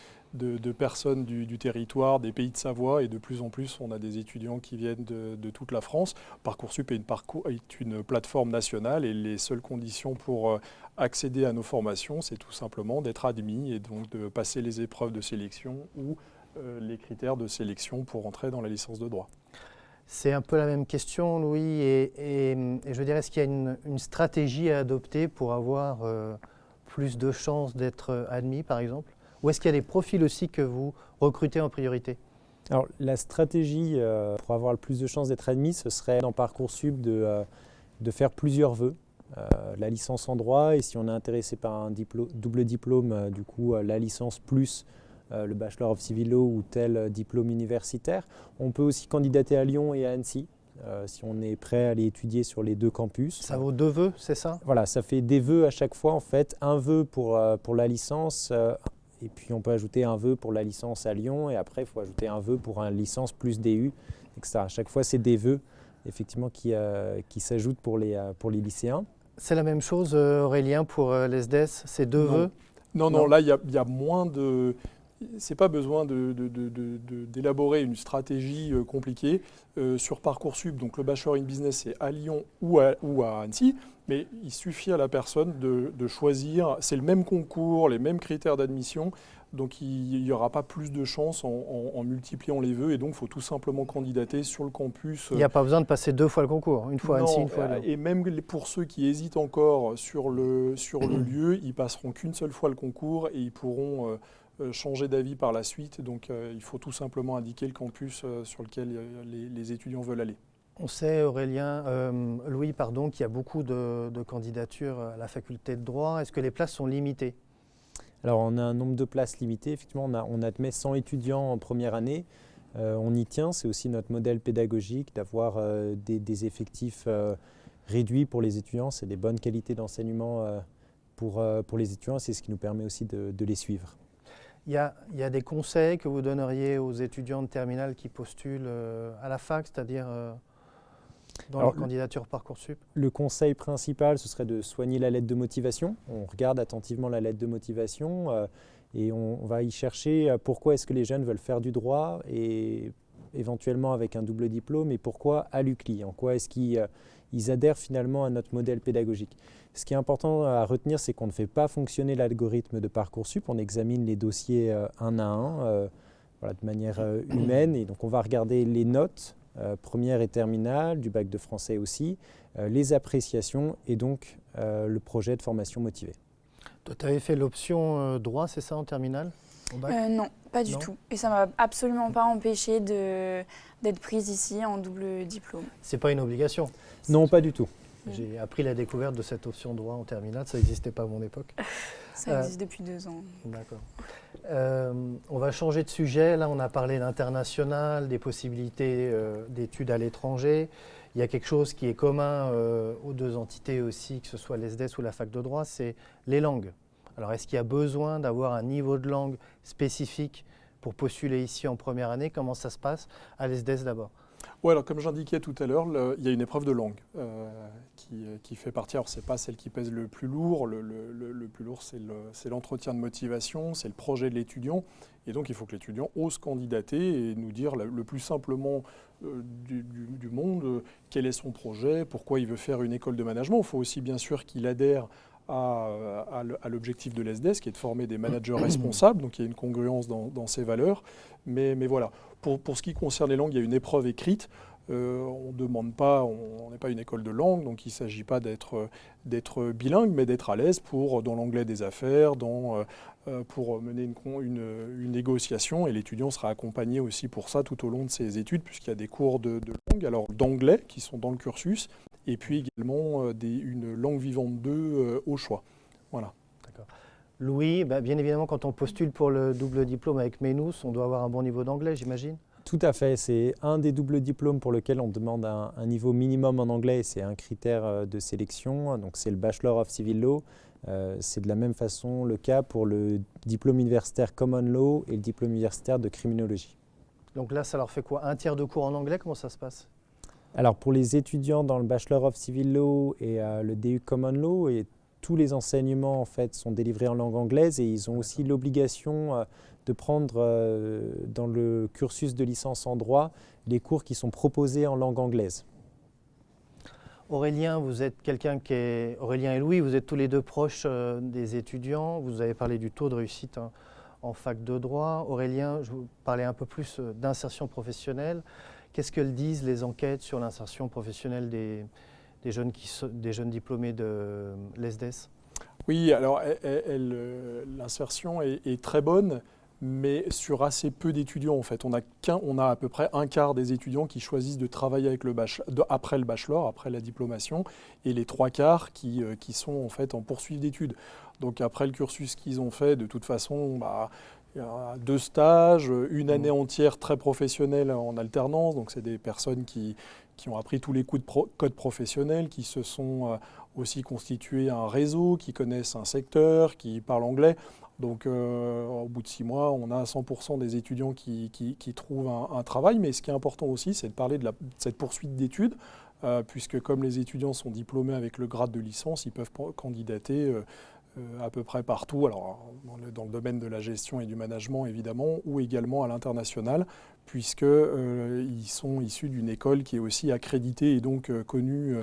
personnes du, territoire, des pays de Savoie, et de plus en plus, on a des étudiants qui viennent de, toute la France. Parcoursup est une, est une, plateforme nationale et les seules conditions pour euh, accéder à nos formations, c'est tout simplement d'être admis et donc de passer les épreuves de sélection ou les critères de sélection pour entrer dans la licence de droit. C'est un peu la même question, Louis. Et, je dirais, est-ce qu'il y a une, stratégie à adopter pour avoir euh, plus de chances d'être admis, par exemple? Ou est-ce qu'il y a des profils aussi que vous recrutez en priorité? Alors, la stratégie euh, pour avoir le plus de chances d'être admis, ce serait dans Parcoursup de, euh, de faire plusieurs vœux. La licence en droit, et si on est intéressé par un double diplôme, du coup, la licence plus euh, le Bachelor of Civil Law ou tel euh, diplôme universitaire. On peut aussi candidater à Lyon et à Annecy. Euh, si on est prêt à aller étudier sur les deux campus. Ça vaut deux vœux, c'est ça? Voilà, ça fait des vœux à chaque fois en fait. Un vœu pour, pour la licence, et puis on peut ajouter un vœu pour la licence à Lyon, et après il faut ajouter un vœu pour une licence plus DU, etc. À chaque fois, c'est des vœux effectivement qui, qui s'ajoutent pour les, pour les lycéens. C'est la même chose, Aurélien, pour l'ESDES, c'est deux vœux? Non, non, là, il y, y, a moins de c'est pas besoin d'élaborer une stratégie euh, compliquée. Euh, sur Parcoursup, donc le Bachelor in Business, c'est à Lyon ou à, ou à, Annecy, mais il suffit à la personne de, choisir, c'est le même concours, les mêmes critères d'admission, donc il n'y aura pas plus de chance en, multipliant les vœux, et donc il faut tout simplement candidater sur le campus. Il n'y a pas besoin de passer deux fois le concours, une fois Annecy, une fois Et même pour ceux qui hésitent encore sur le, sur le <clears throat> lieu, ils passeront qu'une seule fois le concours et ils pourront... Euh, euh, changer d'avis par la suite. Donc euh, il faut tout simplement indiquer le campus euh, sur lequel les, étudiants veulent aller. On sait, Aurélien, Louis, pardon, qu'il y a beaucoup de, candidatures à la faculté de droit. Est-ce que les places sont limitées? Alors, on a un nombre de places limité. Effectivement, on, a, admet 100 étudiants en première année. on y tient. C'est aussi notre modèle pédagogique d'avoir des, effectifs réduits pour les étudiants. C'est des bonnes qualités d'enseignement pour, les étudiants. C'est ce qui nous permet aussi de les suivre. Il y, a, des conseils que vous donneriez aux étudiants de terminale qui postulent euh, à la fac, c'est-à-dire euh, dans leur candidature Parcoursup. Le conseil principal, ce serait de soigner la lettre de motivation. On regarde attentivement la lettre de motivation euh, et on, va y chercher pourquoi est-ce que les jeunes veulent faire du droit et éventuellement avec un double diplôme et pourquoi à l'UCLI En quoi est-ce qu'ils adhèrent finalement à notre modèle pédagogique. Ce qui est important à retenir, c'est qu'on ne fait pas fonctionner l'algorithme de Parcoursup, on examine les dossiers un à un de manière humaine et donc on va regarder les notes première et terminale, du bac de français aussi, les appréciations et donc le projet de formation motivée. Toi, tu avais fait l'option droit, c'est ça, en terminale euh, non, pas du tout. Et ça m'a absolument pas empêché d'être prise ici en double diplôme. C'est pas une obligation? Non, pas du tout. J'ai appris la découverte de cette option droit en terminale, ça n'existait pas à mon époque. Ça euh, existe depuis deux ans. D'accord. Euh, on va changer de sujet. Là, on a parlé d'international, des possibilités d'études à l'étranger. Il y a quelque chose qui est commun aux deux entités aussi, que ce soit l'ESDES ou la fac de droit, c'est les langues. Alors est-ce qu'il y a besoin d'avoir un niveau de langue spécifique pour postuler ici en première année? Comment ça se passe À l'ESDES d'abord? Oui, alors comme j'indiquais tout à l'heure, il y a une épreuve de langue euh, euh, qui, fait partie. Alors, ce n'est pas celle qui pèse le plus lourd. Le, plus lourd, c'est l'entretien de motivation, c'est le projet de l'étudiant. Et donc, il faut que l'étudiant ose candidater et nous dire le, plus simplement euh, du, du, monde quel est son projet, pourquoi il veut faire une école de management. Il faut aussi, bien sûr, qu'il adhère à, l'objectif de l'ESDES, qui est de former des managers <clears throat> responsables, donc il y a une congruence dans, ces valeurs. Mais, voilà, pour, ce qui concerne les langues, il y a une épreuve écrite. Euh, on demande pas, on n'est pas une école de langue, donc il ne s'agit pas d'être bilingue, mais d'être à l'aise pour dans l'anglais des affaires, dans, euh, pour mener une, négociation. Et l'étudiant sera accompagné aussi pour ça tout au long de ses études, puisqu'il y a des cours de, langue, alors d'anglais qui sont dans le cursus, et puis également euh, une langue vivante 2 euh, au choix. Voilà. Louis, bah, bien évidemment, quand on postule pour le double diplôme avec MENUS, on doit avoir un bon niveau d'anglais, j'imagine Tout à fait. C'est un des doubles diplômes pour lequel on demande un, niveau minimum en anglais. C'est un critère euh, de sélection. Donc, c'est le Bachelor of Civil Law. c'est de la même façon le cas pour le diplôme universitaire Common Law et le diplôme universitaire de criminologie. Donc là, ça leur fait quoi? Un tiers de cours en anglais Comment ça se passe? Alors pour les étudiants dans le Bachelor of Civil Law et euh, le DU Common Law, et tous les enseignements en fait sont délivrés en langue anglaise et ils ont aussi l'obligation euh, de prendre euh, dans le cursus de licence en droit les cours qui sont proposés en langue anglaise. Aurélien, vous êtes quelqu'un qui est Aurélien et Louis, vous êtes tous les deux proches des étudiants. Vous avez parlé du taux de réussite en fac de droit. Aurélien, je vous parlais un peu plus d'insertion professionnelle. Qu'est-ce que disent les enquêtes sur l'insertion professionnelle des, jeunes des, jeunes diplômés de l'ESDES Oui, alors euh, l'insertion est, très bonne, mais sur assez peu d'étudiants en fait. On a, on a à peu près un quart des étudiants qui choisissent de travailler après le bachelor, après la diplomation, et les trois quarts qui, euh, qui sont en fait en poursuite d'études. Donc après le cursus qu'ils ont fait, de toute façon, bah, deux stages, une année mmh. entière très professionnelle en alternance. Donc, c'est des personnes qui, qui, ont appris tous les coups de code professionnel, qui se sont euh, aussi constitués un réseau, qui connaissent un secteur, qui parlent anglais. Donc, euh, au bout de six mois, on a 100% des étudiants qui, qui, trouvent un, travail. Mais ce qui est important aussi, c'est de parler de, la, cette poursuite d'études, euh, puisque comme les étudiants sont diplômés avec le grade de licence, ils peuvent candidater euh, à peu près partout, alors dans le, domaine de la gestion et du management évidemment, ou également à l'international, puisqu'ils euh, sont issus d'une école qui est aussi accréditée et donc euh, connue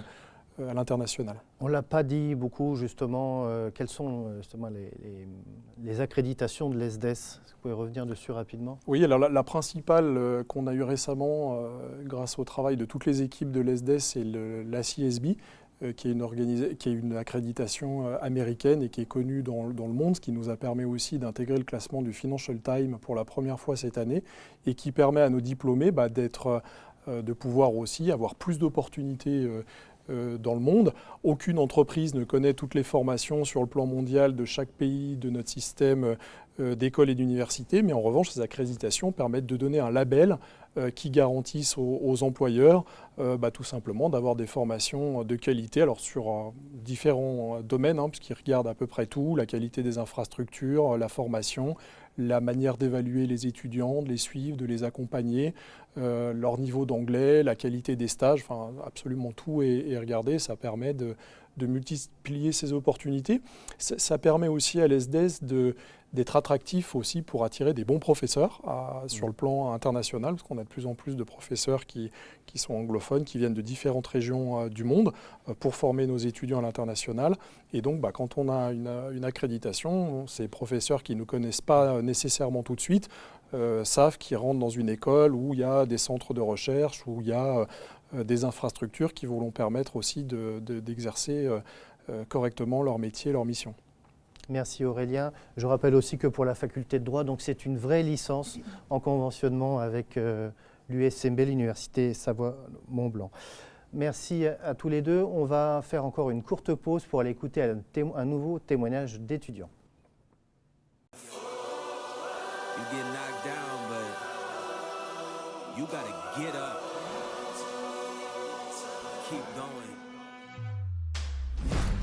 à l'international. On ne l'a pas dit beaucoup justement, quelles sont justement les, accréditations de l'ESDES que vous pouvez revenir dessus rapidement? Oui, alors la, principale qu'on a eue récemment grâce au travail de toutes les équipes de l'ESDES, c'est l'ACSB, euh, qui, est une qui est une accréditation euh, américaine et qui est connue dans, le monde, ce qui nous a permis aussi d'intégrer le classement du Financial Times pour la première fois cette année et qui permet à nos diplômés bah, euh, de pouvoir aussi avoir plus d'opportunités dans le monde. Aucune entreprise ne connaît toutes les formations sur le plan mondial de chaque pays de notre système d'école et d'université, mais en revanche, ces accréditations permettent de donner un label euh, qui garantissent aux, employeurs euh, bah, tout simplement d'avoir des formations de qualité, alors sur euh, différents domaines, hein, puisqu'ils regardent à peu près tout, la qualité des infrastructures, la formation, la manière d'évaluer les étudiants, de les suivre, de les accompagner, leur niveau d'anglais, la qualité des stages, enfin absolument tout est, regardé. Ça permet de, de multiplier ces opportunités. Ça, permet aussi à l'ESDES d'être attractif aussi pour attirer des bons professeurs sur le plan international, parce qu'on a de plus en plus de professeurs qui, qui sont anglophones, qui viennent de différentes régions euh, du monde euh, pour former nos étudiants à l'international. Et donc, bah, quand on a une, une, accréditation, ces professeurs qui ne nous connaissent pas nécessairement tout de suite euh, savent qu'ils rentrent dans une école où il y a des centres de recherche, où il y a euh, des infrastructures qui vont leur permettre aussi d'exercer euh, euh, correctement leur métier, leur mission. Merci Aurélien. Je rappelle aussi que pour la faculté de droit, donc c'est une vraie licence en conventionnement avec l'USMB, l'Université Savoie-Mont-Blanc. Merci à, tous les deux. On va faire encore une courte pause pour aller écouter un, un nouveau témoignage d'étudiants.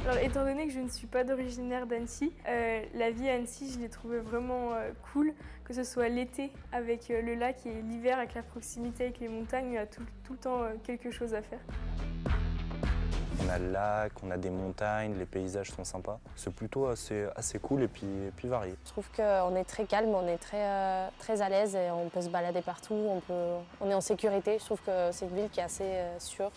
Alors, étant donné que je ne suis pas d'originaire d'Annecy, euh, la vie à Annecy, je l'ai trouvée vraiment euh, cool, que ce soit l'été avec euh, le lac et l'hiver avec la proximité avec les montagnes, il y a tout, le temps quelque chose à faire. On a le lac, on a des montagnes, les paysages sont sympas. C'est plutôt assez, assez cool et puis, puis varié. Je trouve qu'on est très calme, on est très, très à l'aise et on peut se balader partout, on, peut, on est en sécurité. Je trouve que c'est une ville qui est assez sûre.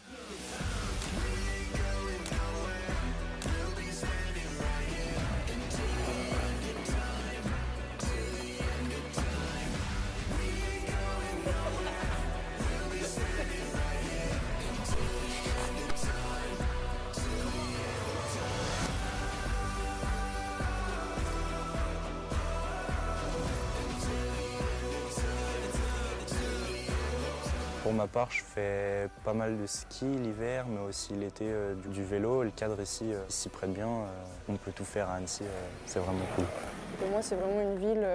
Part, je fais pas mal de ski l'hiver, mais aussi l'été euh, du, vélo. Le cadre ici euh, s'y prête bien. Euh, on peut tout faire à Annecy, c'est vraiment cool. Pour moi, c'est vraiment une ville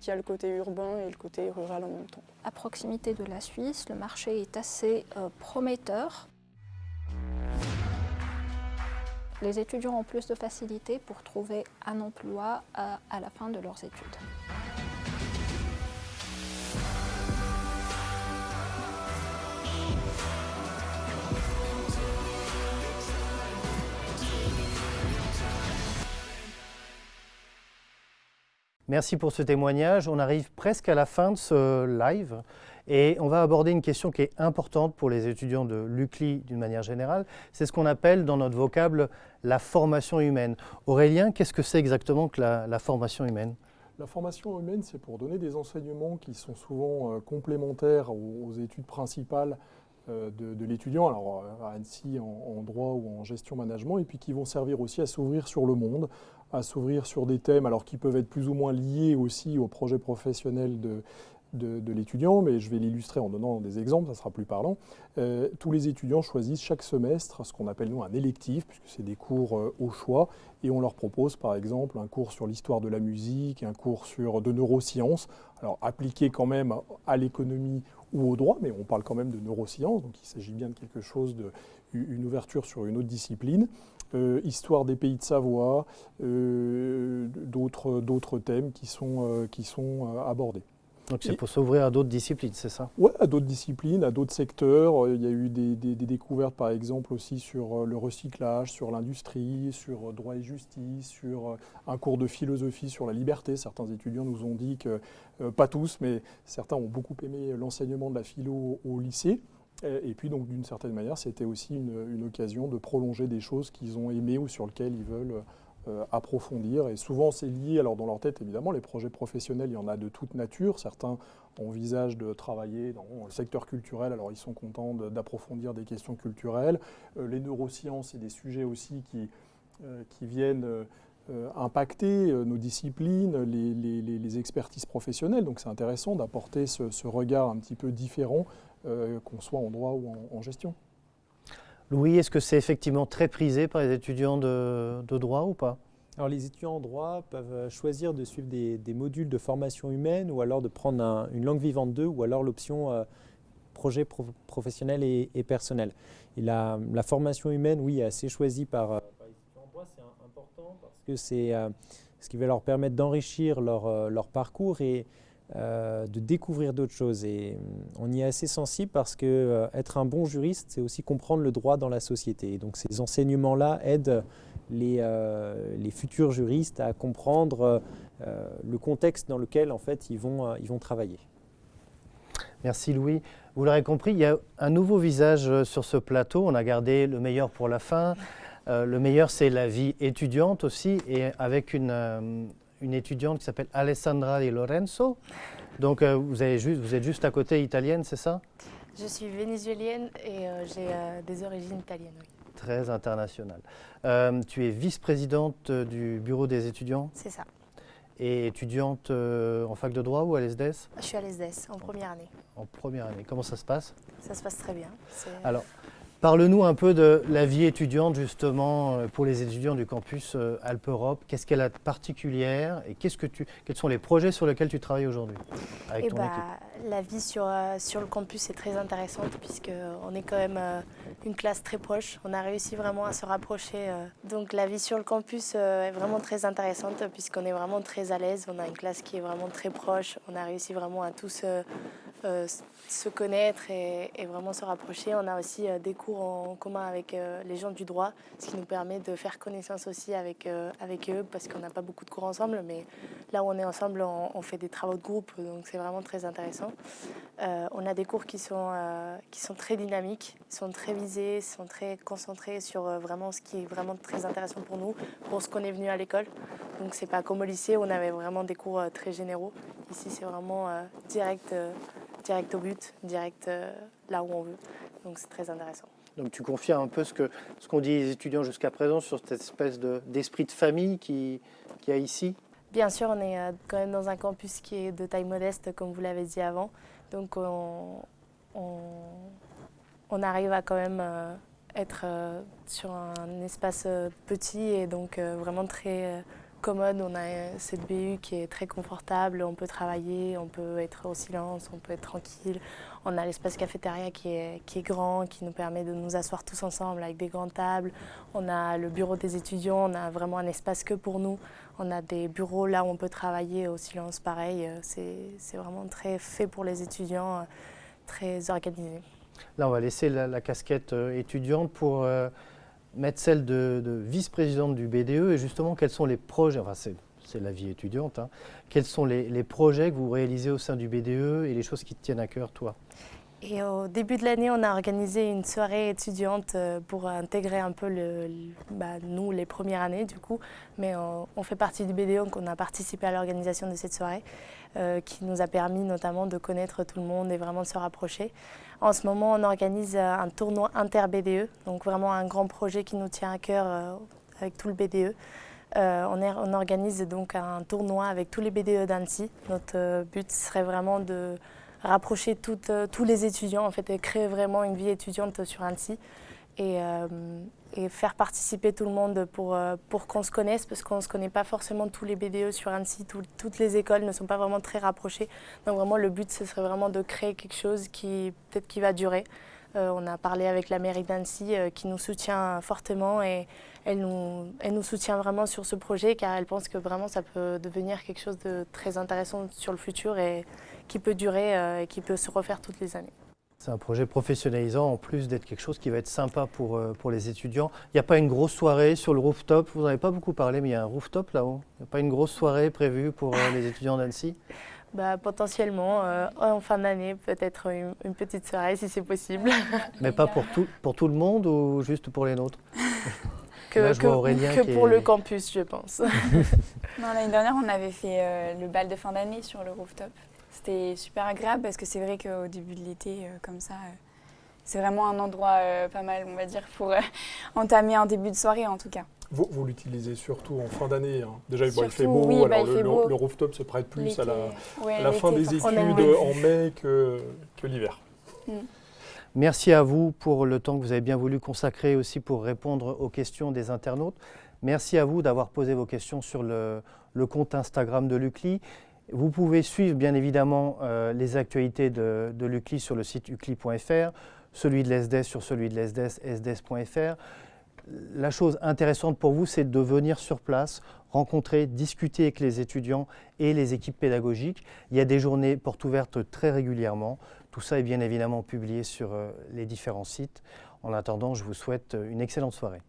qui a le côté urbain et le côté rural en même temps. À proximité de la Suisse, le marché est assez prometteur. Les étudiants ont plus de facilité pour trouver un emploi à la fin de leurs études. Merci pour ce témoignage. On arrive presque à la fin de ce live et on va aborder une question qui est importante pour les étudiants de l'UCLI d'une manière générale. C'est ce qu'on appelle dans notre vocable la formation humaine. Aurélien, qu'est-ce que c'est exactement que la, formation humaine? La formation humaine, c'est pour donner des enseignements qui sont souvent euh, complémentaires aux, études principales euh, de, l'étudiant, alors euh, à Annecy en, droit ou en gestion management, et puis qui vont servir aussi à s'ouvrir sur le monde, à s'ouvrir sur des thèmes alors qui peuvent être plus ou moins liés aussi au projet professionnel de, de, l'étudiant, mais je vais l'illustrer en donnant des exemples, ça sera plus parlant. Euh, tous les étudiants choisissent chaque semestre ce qu'on appelle nous un électif, puisque c'est des cours euh, au choix, et on leur propose par exemple un cours sur l'histoire de la musique, un cours sur de neurosciences, alors appliqué quand même à l'économie ou au droit, mais on parle quand même de neurosciences, donc il s'agit bien de quelque chose, de, une ouverture sur une autre discipline. Euh, histoire des pays de Savoie, d'autres thèmes qui sont abordés. Donc c'est pour s'ouvrir à d'autres disciplines, c'est ça? Oui, à d'autres disciplines, à d'autres secteurs. Il y a eu des, découvertes, par exemple, aussi sur le recyclage, sur l'industrie, sur droit et justice, sur un cours de philosophie sur la liberté. Certains étudiants nous ont dit que, pas tous, mais certains ont beaucoup aimé l'enseignement de la philo au lycée. Et puis donc d'une certaine manière, c'était aussi une, occasion de prolonger des choses qu'ils ont aimées ou sur lesquelles ils veulent euh, approfondir. Et souvent c'est lié, alors dans leur tête évidemment, les projets professionnels, il y en a de toute nature. Certains envisagent de travailler dans le secteur culturel, alors ils sont contents d'approfondir des questions culturelles. Euh, les neurosciences, c'est des sujets aussi qui, euh, qui viennent... impacter nos disciplines, les, expertises professionnelles. Donc c'est intéressant d'apporter ce, regard un petit peu différent euh, qu'on soit en droit ou en, gestion. Louis, est-ce que c'est effectivement très prisé par les étudiants de, droit ou pas? Alors les étudiants en droit peuvent choisir de suivre des, modules de formation humaine ou alors de prendre une langue vivante 2 ou alors l'option euh, projet professionnel et, personnel. Et la, formation humaine, oui, est assez choisie par, euh, les étudiants en droit. C'est important parce que c'est ce qui va leur permettre d'enrichir leur, leur, parcours et euh, de découvrir d'autres choses. Et on y est assez sensible parce que être un bon juriste, c'est aussi comprendre le droit dans la société. Et donc ces enseignements-là aident les, les, futurs juristes à comprendre le contexte dans lequel en fait ils vont, ils vont travailler. Merci Louis. Vous l'aurez compris, il y a un nouveau visage sur ce plateau. On a gardé le meilleur pour la fin. Euh, le meilleur, c'est la vie étudiante aussi, et avec une, euh, une étudiante qui s'appelle Alessandra Di Lorenzo. Donc, euh, vous, avez juste, vous êtes juste à côté italienne, c'est ça? Je suis vénézuélienne et j'ai des origines italiennes, oui. Très internationale. tu es vice-présidente du bureau des étudiants? C'est ça. Et étudiante en fac de droit ou à l'ESDES Je suis à l'ESDES, en première année. En première année. Comment ça se passe? Ça se passe très bien. Alors, Parle-nous un peu de la vie étudiante justement euh, pour les étudiants du campus euh, Alpe-Europe. Qu'est-ce qu'elle a de particulière et qu'est-ce que tu, quels sont les projets sur lesquels tu travailles aujourd'hui avec eh ton bah, équipe? La vie sur, euh, sur le campus est très intéressante puisqu'on est quand même une classe très proche. On a réussi vraiment à se rapprocher. Donc la vie sur le campus est vraiment très intéressante puisqu'on est vraiment très à l'aise. On a une classe qui est vraiment très proche. On a réussi vraiment à tous se connaître et, vraiment se rapprocher. On a aussi des cours en commun avec euh, les gens du droit, ce qui nous permet de faire connaissance aussi avec, euh, avec eux, parce qu'on n'a pas beaucoup de cours ensemble, mais là où on est ensemble, on, fait des travaux de groupe, donc c'est vraiment très intéressant. Euh, on a des cours qui sont, qui sont très dynamiques, sont très visés, sont très concentrés sur vraiment ce qui est vraiment très intéressant pour nous, pour ce qu'on est venu à l'école. Donc c'est pas comme au lycée, on avait vraiment des cours très généraux. Ici, c'est vraiment direct, direct au but, direct là où on veut. Donc c'est très intéressant. Donc tu confirmes un peu ce qu'ont ce qu'ont dit les étudiants jusqu'à présent sur cette espèce d'esprit de, famille qui, qui a ici? Bien sûr, on est euh, quand même dans un campus qui est de taille modeste, comme vous l'avez dit avant. Donc on, on, arrive à quand même euh, être euh, sur un espace petit et donc vraiment très commode. On a cette BU qui est très confortable, on peut travailler, on peut être au silence, on peut être tranquille. On a l'espace cafétéria qui est, qui est grand, qui nous permet de nous asseoir tous ensemble avec des grandes tables. On a le bureau des étudiants, on a vraiment un espace que pour nous. On a des bureaux là où on peut travailler au silence, pareil. C'est vraiment très fait pour les étudiants, très organisé. Là, on va laisser la, casquette euh, étudiante pour... Euh, mettre celle de, vice-présidente du BDE et justement quels sont les projets, enfin c'est la vie étudiante, hein, quels sont les, projets que vous réalisez au sein du BDE et les choses qui te tiennent à cœur, toi? Et au début de l'année, on a organisé une soirée étudiante euh, pour intégrer un peu bah, nous, les premières années du coup. Mais on, fait partie du BDE, donc on a participé à l'organisation de cette soirée euh, qui nous a permis notamment de connaître tout le monde et vraiment de se rapprocher. En ce moment, on organise euh, un tournoi inter-BDE, donc vraiment un grand projet qui nous tient à cœur euh, avec tout le BDE. Euh, on, organise donc un tournoi avec tous les BDE d'Annecy. Notre but serait vraiment de rapprocher tous les étudiants, en fait, et créer vraiment une vie étudiante sur Annecy. Et faire participer tout le monde pour, euh, pour qu'on se connaisse, parce qu'on ne se connaît pas forcément tous les BDE sur Annecy, toutes les écoles ne sont pas vraiment très rapprochées. Donc vraiment le but, ce serait vraiment de créer quelque chose qui peut-être qui va durer. Euh, on a parlé avec la mairie d'Annecy euh, qui nous soutient fortement et elle nous, elle nous soutient vraiment sur ce projet car elle pense que vraiment ça peut devenir quelque chose de très intéressant sur le futur et qui peut durer et qui peut se refaire toutes les années. C'est un projet professionnalisant en plus d'être quelque chose qui va être sympa pour, euh, pour les étudiants. Il n'y a pas une grosse soirée sur le rooftop, vous n'en avez pas beaucoup parlé, mais il y a un rooftop là-haut. Il n'y a pas une grosse soirée prévue pour euh, les étudiants d'Annecy <laughs> bah, Potentiellement, euh, en fin d'année, peut-être une, petite soirée si c'est possible. <laughs> Mais pas pour tout, pour tout le monde ou juste pour les nôtres? <laughs> Que, que, pour le campus, je pense. L'année dernière, on avait fait le bal de fin d'année sur le rooftop. C'était super agréable parce que c'est vrai qu'au début de l'été, euh, comme ça, euh, c'est vraiment un endroit euh, pas mal, on va dire, pour entamer un début de soirée en tout cas. Vous, vous l'utilisez surtout en fin d'année. Hein. Déjà, il fait beau, bah, alors le, rooftop se prête plus à la, fin des études en mai que, que l'hiver. Mm. Merci à vous pour le temps que vous avez bien voulu consacrer aussi pour répondre aux questions des internautes. Merci à vous d'avoir posé vos questions sur le, le compte Instagram de l'UCLI. Vous pouvez suivre bien évidemment euh, les actualités de, l'UCLI sur le site ucli.fr, celui de l'ESDES sur celui de l'ESDES, esdes.fr. la chose intéressante pour vous, c'est de venir sur place, rencontrer, discuter avec les étudiants et les équipes pédagogiques. Il y a des journées portes ouvertes très régulièrement. Tout ça est bien évidemment publié sur euh, les différents sites. En attendant, je vous souhaite une excellente soirée.